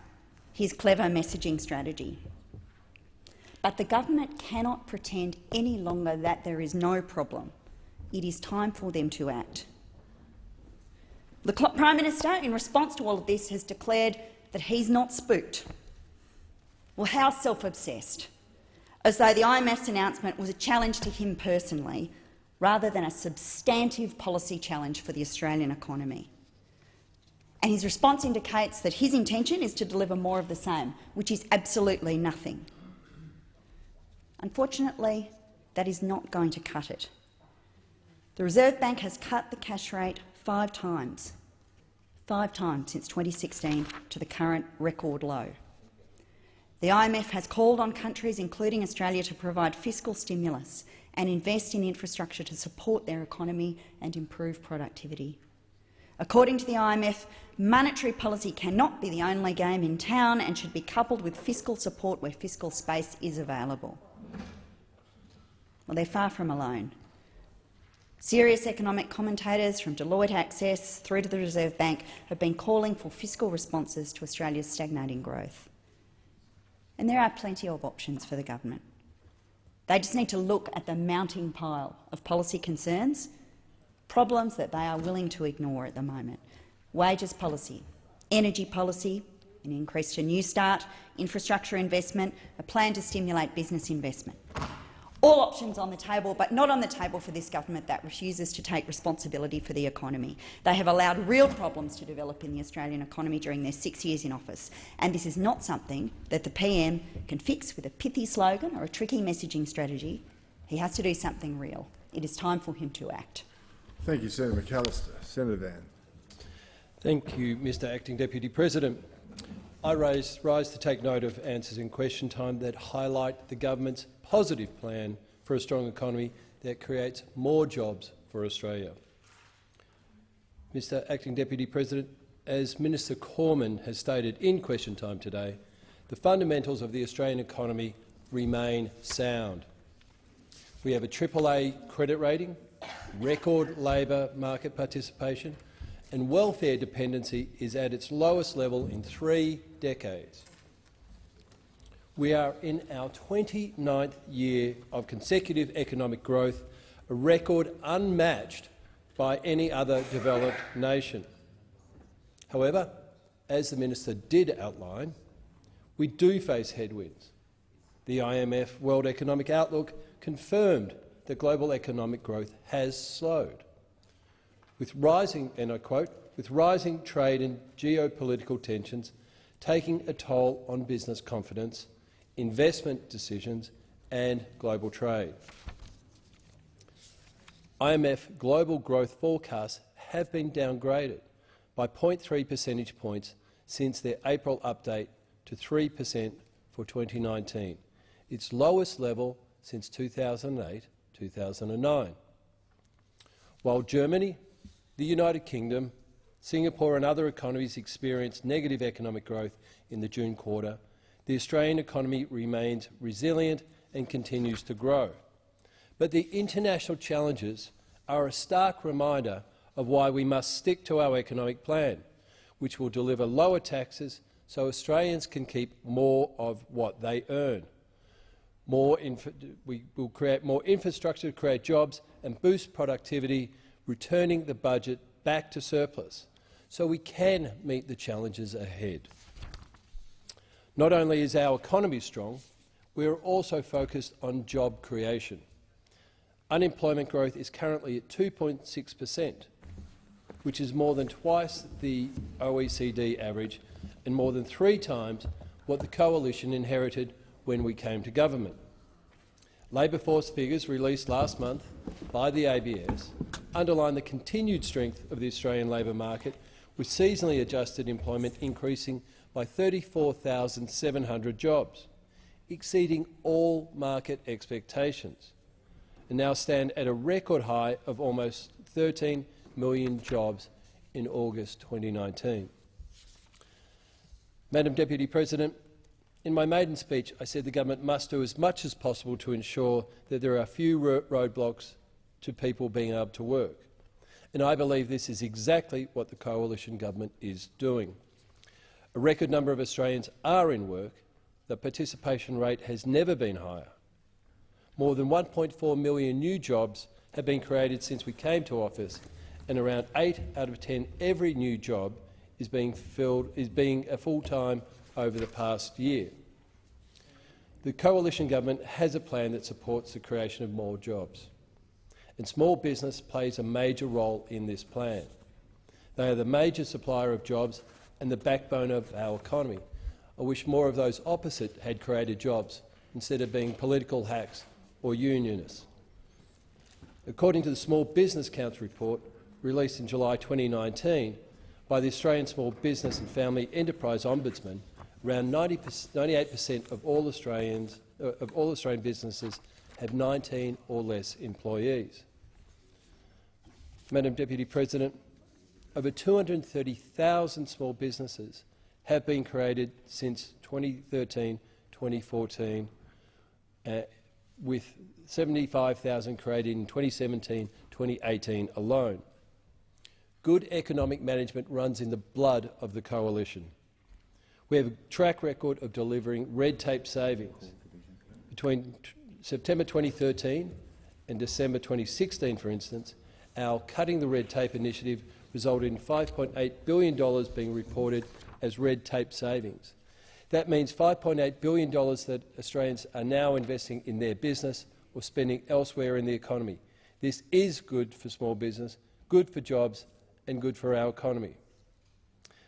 his clever messaging strategy. But the government cannot pretend any longer that there is no problem. It is time for them to act. The Prime Minister, in response to all of this, has declared that he's not spooked well, how self-obsessed, as though the IMF's announcement was a challenge to him personally rather than a substantive policy challenge for the Australian economy. And his response indicates that his intention is to deliver more of the same, which is absolutely nothing. Unfortunately, that is not going to cut it. The Reserve Bank has cut the cash rate five times, five times since 2016 to the current record low. The IMF has called on countries, including Australia, to provide fiscal stimulus and invest in infrastructure to support their economy and improve productivity. According to the IMF, monetary policy cannot be the only game in town and should be coupled with fiscal support where fiscal space is available. Well, they're far from alone. Serious economic commentators from Deloitte Access through to the Reserve Bank have been calling for fiscal responses to Australia's stagnating growth. And there are plenty of options for the government. They just need to look at the mounting pile of policy concerns, problems that they are willing to ignore at the moment. Wages policy, energy policy, an increase to Newstart, infrastructure investment, a plan to stimulate business investment all options on the table, but not on the table for this government that refuses to take responsibility for the economy. They have allowed real problems to develop in the Australian economy during their six years in office, and this is not something that the PM can fix with a pithy slogan or a tricky messaging strategy. He has to do something real. It is time for him to act. Thank you, Senator McAllister. Senator Van. Thank you, Mr Acting Deputy President. I rise, rise to take note of answers in question time that highlight the government's positive plan for a strong economy that creates more jobs for Australia. Mr Acting Deputy President, as Minister Cormann has stated in question time today, the fundamentals of the Australian economy remain sound. We have a AAA credit rating, record labour market participation, and welfare dependency is at its lowest level in three decades. We are in our 29th year of consecutive economic growth, a record unmatched by any other developed nation. However, as the minister did outline, we do face headwinds. The IMF World Economic Outlook confirmed that global economic growth has slowed. with rising, and I quote, with rising trade and geopolitical tensions taking a toll on business confidence, investment decisions and global trade. IMF global growth forecasts have been downgraded by 0.3 percentage points since their April update to 3 per cent for 2019, its lowest level since 2008-2009. While Germany, the United Kingdom, Singapore and other economies experienced negative economic growth in the June quarter, the Australian economy remains resilient and continues to grow. But the international challenges are a stark reminder of why we must stick to our economic plan, which will deliver lower taxes so Australians can keep more of what they earn. More we will create more infrastructure to create jobs and boost productivity, returning the budget back to surplus so we can meet the challenges ahead. Not only is our economy strong, we are also focused on job creation. Unemployment growth is currently at 2.6 per cent, which is more than twice the OECD average and more than three times what the coalition inherited when we came to government. Labour force figures released last month by the ABS underline the continued strength of the Australian labour market with seasonally adjusted employment increasing by 34,700 jobs, exceeding all market expectations, and now stand at a record high of almost 13 million jobs in August 2019. Madam Deputy President, in my maiden speech I said the government must do as much as possible to ensure that there are few roadblocks to people being able to work and I believe this is exactly what the coalition government is doing. A record number of Australians are in work. The participation rate has never been higher. More than 1.4 million new jobs have been created since we came to office, and around 8 out of 10 every new job is being filled is being a full-time over the past year. The coalition government has a plan that supports the creation of more jobs and small business plays a major role in this plan. They are the major supplier of jobs and the backbone of our economy. I wish more of those opposite had created jobs instead of being political hacks or unionists. According to the Small Business Counts report released in July 2019 by the Australian Small Business and Family Enterprise Ombudsman, around 98 per cent of all Australians uh, of all Australian businesses have 19 or less employees. Madam Deputy President, over 230,000 small businesses have been created since 2013-2014, uh, with 75,000 created in 2017-2018 alone. Good economic management runs in the blood of the coalition. We have a track record of delivering red tape savings. Between September 2013 and December 2016, for instance, our Cutting the Red Tape initiative resulted in $5.8 billion being reported as red tape savings. That means $5.8 billion that Australians are now investing in their business or spending elsewhere in the economy. This is good for small business, good for jobs and good for our economy.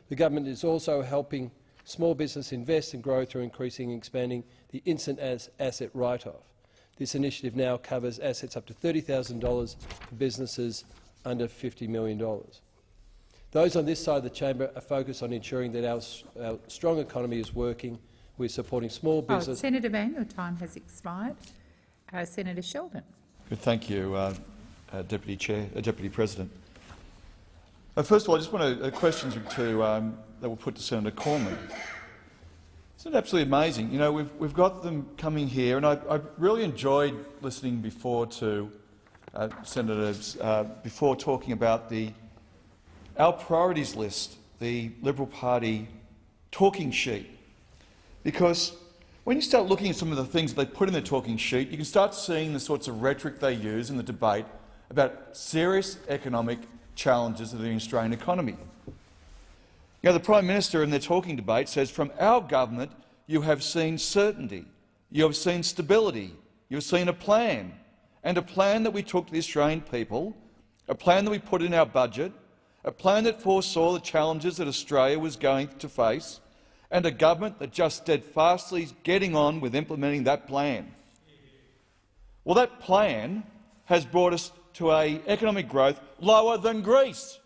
The government is also helping small business invest and grow through increasing and expanding the instant asset write-off. This initiative now covers assets up to $30,000 for businesses under $50 million. Those on this side of the chamber are focused on ensuring that our, our strong economy is working. We're supporting small oh, business. Oh, Senator Van, your time has expired. Uh, Senator Sheldon. Good, thank you, uh, uh, Deputy Chair, uh, Deputy President. Uh, first of all, I just want to uh, questions to um, that were put to Senator Cormann. Isn't it absolutely amazing? You know, we've, we've got them coming here, and I, I really enjoyed listening before to uh, senators uh, before talking about the our priorities list, the Liberal Party talking sheet, because when you start looking at some of the things they put in the talking sheet, you can start seeing the sorts of rhetoric they use in the debate about serious economic challenges of the Australian economy. Know, the Prime Minister in their talking debate says, from our government you have seen certainty, you have seen stability, you have seen a plan, and a plan that we took to the Australian people a plan that we put in our budget, a plan that foresaw the challenges that Australia was going to face, and a government that just steadfastly is getting on with implementing that plan. Well, that plan has brought us to a economic growth lower than Greece.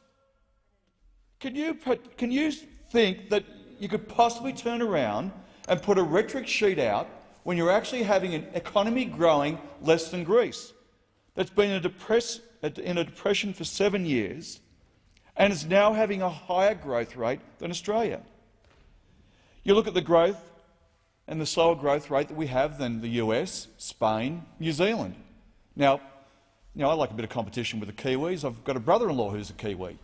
Can you, can you think that you could possibly turn around and put a rhetoric sheet out when you're actually having an economy growing less than Greece that's been in a, in a depression for seven years and is now having a higher growth rate than Australia? You look at the growth and the slower growth rate that we have than the US, Spain, New Zealand. Now, you know, I like a bit of competition with the Kiwis. I've got a brother-in-law who's a Kiwi.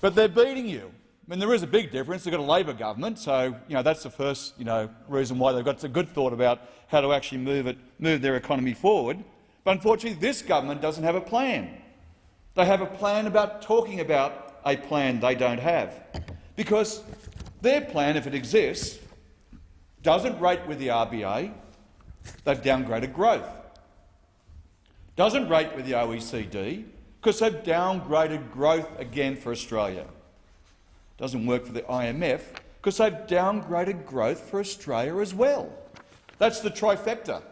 But they're beating you. I mean, there is a big difference. They've got a Labor government, so you know, that's the first you know, reason why they've got a good thought about how to actually move, it, move their economy forward. But unfortunately, this government doesn't have a plan. They have a plan about talking about a plan they don't have. Because their plan, if it exists, doesn't rate with the RBA. They've downgraded growth. Doesn't rate with the OECD because they've downgraded growth again for Australia. It Doesn't work for the IMF because they've downgraded growth for Australia as well. That's the trifecta.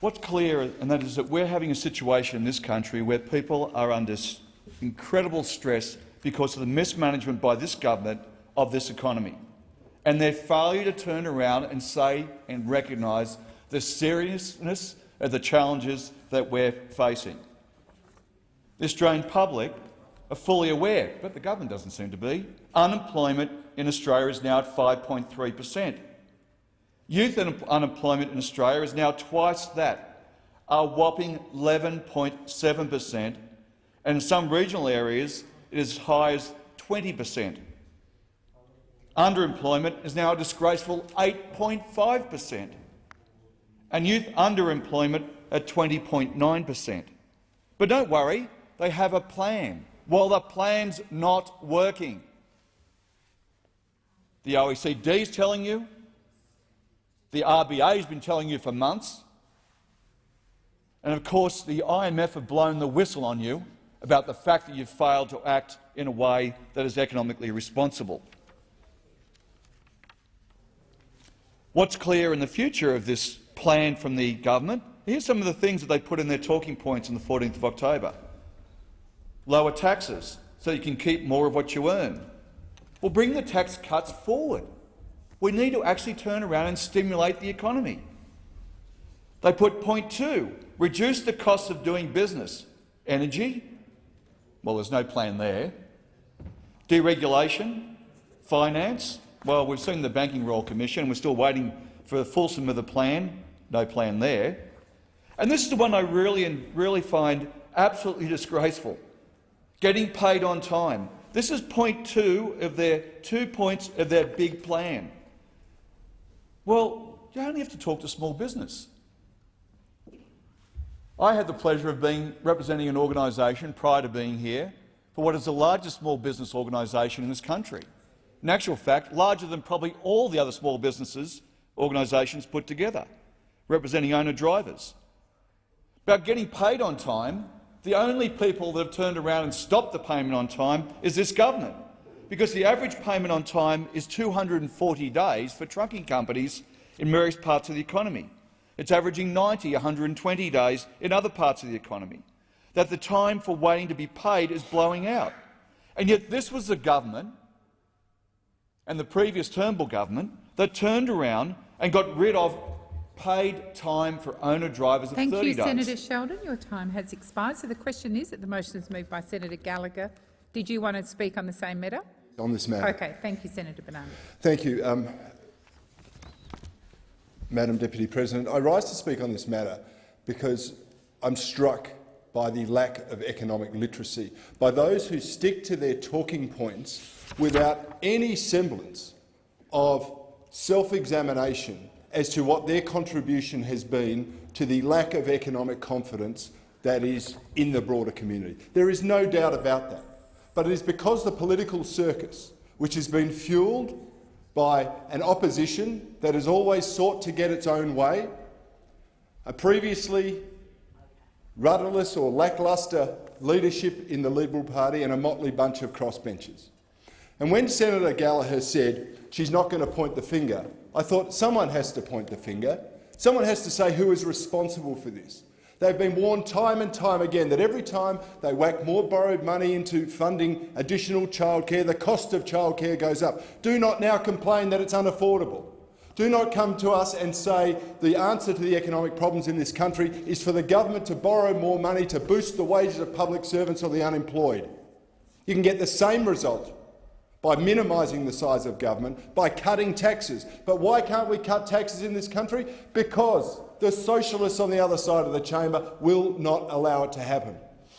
What's clear, and that is that we're having a situation in this country where people are under incredible stress because of the mismanagement by this government of this economy and their failure to turn around and say and recognise the seriousness of the challenges that we're facing. The Australian public are fully aware, but the government doesn't seem to be. Unemployment in Australia is now at 5.3 per cent. Youth unemployment in Australia is now twice that, a whopping 11.7 per cent, and in some regional areas it is as high as 20 per cent. Underemployment is now a disgraceful 8.5 per cent and youth underemployment at 20.9 per cent. But don't worry, they have a plan. Well, the plan's not working. The OECD is telling you, the RBA has been telling you for months, and of course the IMF have blown the whistle on you about the fact that you've failed to act in a way that is economically responsible. What's clear in the future of this plan from the government. Here's some of the things that they put in their talking points on the 14th of October. Lower taxes so you can keep more of what you earn. Well, bring the tax cuts forward. We need to actually turn around and stimulate the economy. They put point two, reduce the cost of doing business. Energy? Well, there's no plan there. Deregulation? Finance? Well, we've seen the Banking Royal Commission. We're still waiting for the fulsome of the plan no plan there. And this is the one I really, and really find absolutely disgraceful. Getting paid on time. This is point two of their two points of their big plan. Well, you only have to talk to small business. I had the pleasure of being representing an organisation prior to being here for what is the largest small business organisation in this country. In actual fact, larger than probably all the other small businesses organisations put together representing owner-drivers. About getting paid on time, the only people that have turned around and stopped the payment on time is this government, because the average payment on time is 240 days for trucking companies in various parts of the economy. It's averaging 90, 120 days in other parts of the economy. That the time for waiting to be paid is blowing out. And yet this was the government and the previous Turnbull government that turned around and got rid of paid time for owner-drivers of Thank 30 you, days. Senator Sheldon. Your time has expired. So the question is that the motion is moved by Senator Gallagher. Did you want to speak on the same matter? On this matter. Okay. Thank you, Senator Bernardi. Thank you, um, Madam Deputy President. I rise to speak on this matter because I'm struck by the lack of economic literacy, by those who stick to their talking points without any semblance of self-examination as to what their contribution has been to the lack of economic confidence that is in the broader community. There is no doubt about that. But it is because the political circus, which has been fuelled by an opposition that has always sought to get its own way, a previously rudderless or lacklustre leadership in the Liberal Party and a motley bunch of crossbenchers. And when Senator Gallagher said she's not going to point the finger, I thought someone has to point the finger. Someone has to say who is responsible for this. They've been warned time and time again that every time they whack more borrowed money into funding additional childcare, the cost of childcare goes up. Do not now complain that it's unaffordable. Do not come to us and say the answer to the economic problems in this country is for the government to borrow more money to boost the wages of public servants or the unemployed. You can get the same result by minimising the size of government, by cutting taxes. But why can't we cut taxes in this country? Because the socialists on the other side of the chamber will not allow it to happen.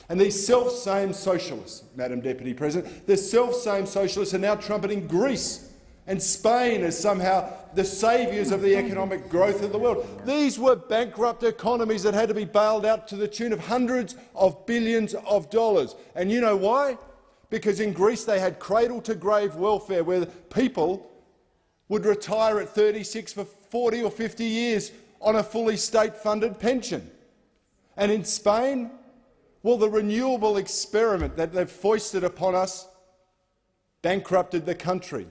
And these self-same socialists, Madam Deputy President, the self-same socialists are now trumpeting Greece and Spain as somehow the saviours of the economic growth of the world. These were bankrupt economies that had to be bailed out to the tune of hundreds of billions of dollars. And you know why? Because in Greece they had cradle-to-grave welfare where people would retire at 36 for 40 or 50 years on a fully state-funded pension. And in Spain, well, the renewable experiment that they've foisted upon us bankrupted the country.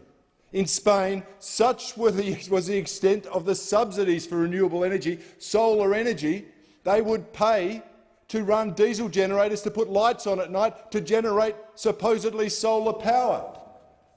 In Spain, such the, was the extent of the subsidies for renewable energy, solar energy, they would pay to run diesel generators to put lights on at night to generate supposedly solar power.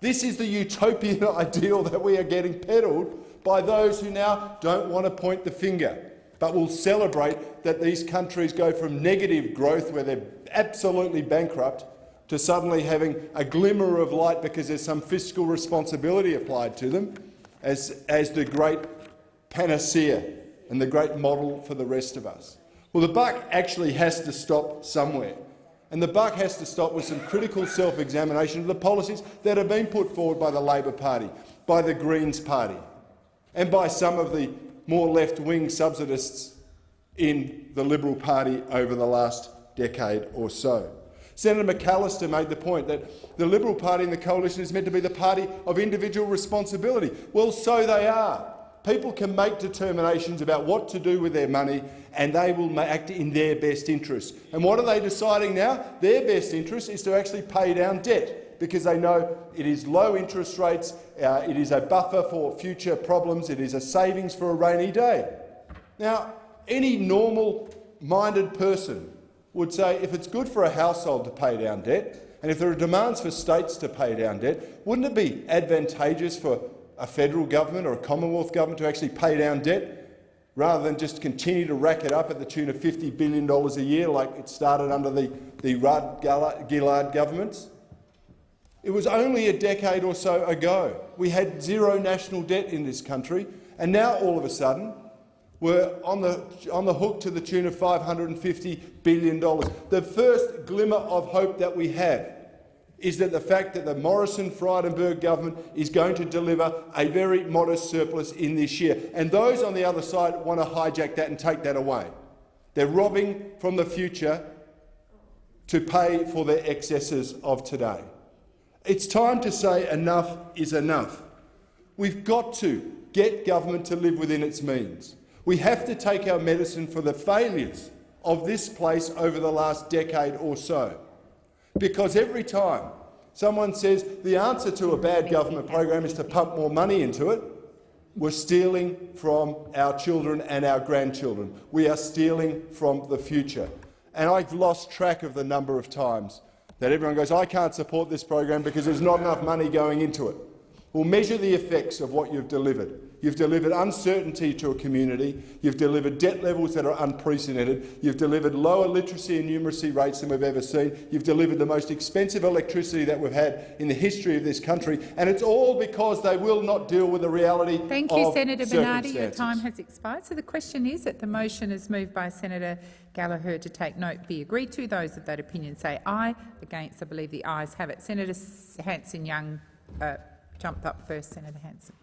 This is the utopian ideal that we are getting peddled by those who now don't want to point the finger, but will celebrate that these countries go from negative growth, where they're absolutely bankrupt, to suddenly having a glimmer of light because there's some fiscal responsibility applied to them as, as the great panacea and the great model for the rest of us. Well, the buck actually has to stop somewhere. And the buck has to stop with some critical self-examination of the policies that have been put forward by the Labor Party, by the Greens Party, and by some of the more left-wing subsidists in the Liberal Party over the last decade or so. Senator McAllister made the point that the Liberal Party and the coalition is meant to be the party of individual responsibility. Well, so they are. People can make determinations about what to do with their money and they will act in their best interest. And what are they deciding now? Their best interest is to actually pay down debt because they know it is low interest rates, uh, it is a buffer for future problems, it is a savings for a rainy day. Now, any normal-minded person would say if it's good for a household to pay down debt, and if there are demands for states to pay down debt, wouldn't it be advantageous for a federal government or a Commonwealth government to actually pay down debt rather than just continue to rack it up at the tune of $50 billion a year like it started under the, the Rudd-Gillard governments? It was only a decade or so ago. We had zero national debt in this country, and now all of a sudden we're on the, on the hook to the tune of $550 billion. The first glimmer of hope that we have is that the fact that the Morrison-Frydenberg government is going to deliver a very modest surplus in this year. And those on the other side want to hijack that and take that away. They're robbing from the future to pay for their excesses of today. It's time to say enough is enough. We've got to get government to live within its means. We have to take our medicine for the failures of this place over the last decade or so. Because every time someone says the answer to a bad government program is to pump more money into it, we're stealing from our children and our grandchildren. We are stealing from the future. And I've lost track of the number of times that everyone goes, I can't support this program because there's not enough money going into it. We'll measure the effects of what you've delivered. You've delivered uncertainty to a community. You've delivered debt levels that are unprecedented. You've delivered lower literacy and numeracy rates than we've ever seen. You've delivered the most expensive electricity that we've had in the history of this country. And it's all because they will not deal with the reality Thank you, Senator Bernardi. Your time has expired. So the question is that the motion is moved by Senator Gallagher to take note be agreed to. Those of that opinion say aye. Against, I believe the ayes have it. Senator Hanson-Young uh, jumped up first. Senator Hanson.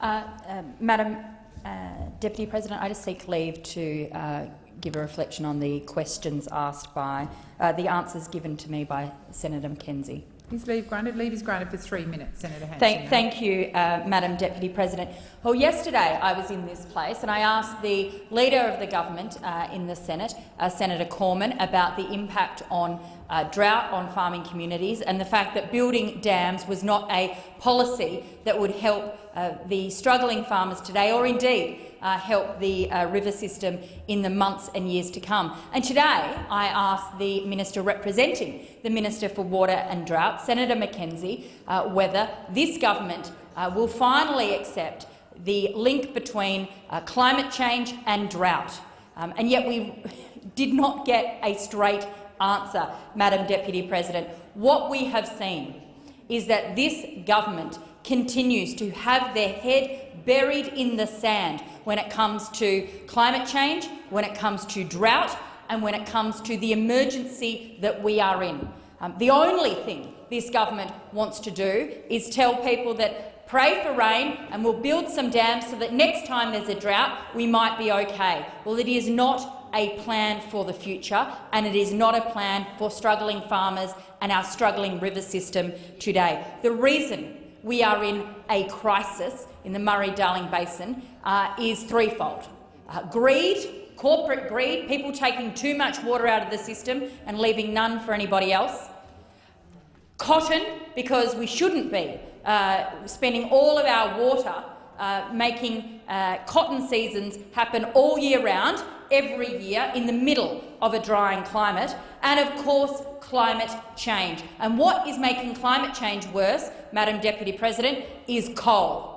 Uh, uh, Madam uh, Deputy President, I just seek leave to uh, give a reflection on the questions asked by uh, the answers given to me by Senator McKenzie. Is leave granted? Leave is granted for three minutes, Senator Hanson. Thank, thank you, uh, Madam Deputy President. Well, yesterday I was in this place and I asked the Leader of the Government uh, in the Senate, uh, Senator Cormann, about the impact on uh, drought on farming communities and the fact that building dams was not a policy that would help uh, the struggling farmers today or indeed uh, help the uh, river system in the months and years to come. And today I ask the minister representing the Minister for Water and Drought, Senator McKenzie, uh, whether this government uh, will finally accept the link between climate change and drought. Um, and yet we did not get a straight answer, Madam Deputy President. What we have seen is that this government continues to have their head buried in the sand when it comes to climate change, when it comes to drought and when it comes to the emergency that we are in. Um, the only thing this government wants to do is tell people that pray for rain and we'll build some dams so that next time there's a drought we might be okay. Well, it is not a plan for the future and it is not a plan for struggling farmers and our struggling river system today. The reason we are in a crisis in the Murray-Darling Basin uh, is threefold. Uh, greed, corporate greed, people taking too much water out of the system and leaving none for anybody else. Cotton, because we shouldn't be uh, spending all of our water uh, making uh, cotton seasons happen all year round, every year, in the middle of a drying climate, and of course climate change. And what is making climate change worse, Madam Deputy President, is coal.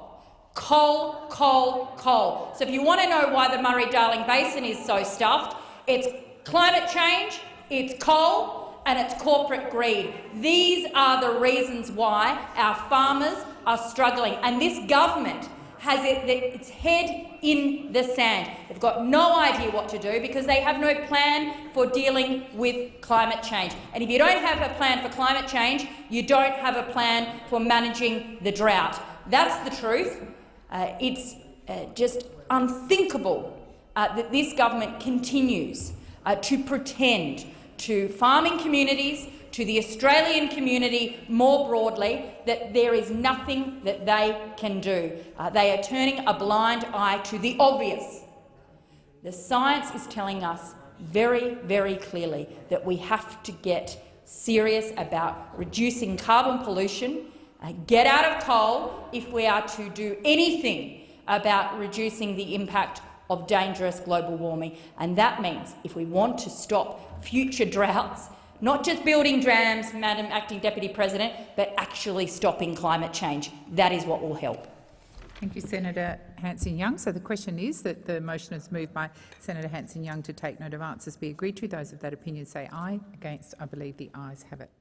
Coal, coal, coal. So if you want to know why the Murray-Darling Basin is so stuffed, it's climate change, it's coal and it's corporate greed. These are the reasons why our farmers are struggling. And this government has it, its head in the sand. They've got no idea what to do because they have no plan for dealing with climate change. And if you don't have a plan for climate change, you don't have a plan for managing the drought. That's the truth. Uh, it's uh, just unthinkable uh, that this government continues uh, to pretend to farming communities, to the Australian community more broadly, that there is nothing that they can do. Uh, they are turning a blind eye to the obvious. The science is telling us very, very clearly that we have to get serious about reducing carbon pollution, uh, get out of coal if we are to do anything about reducing the impact of dangerous global warming. And that means if we want to stop future droughts, not just building dams, Madam Acting Deputy President, but actually stopping climate change. That is what will help. Thank you, Senator Hanson-Young. So the question is that the motion is moved by Senator Hanson-Young to take note of answers be agreed to. Those of that opinion say aye. Against, I believe the ayes have it.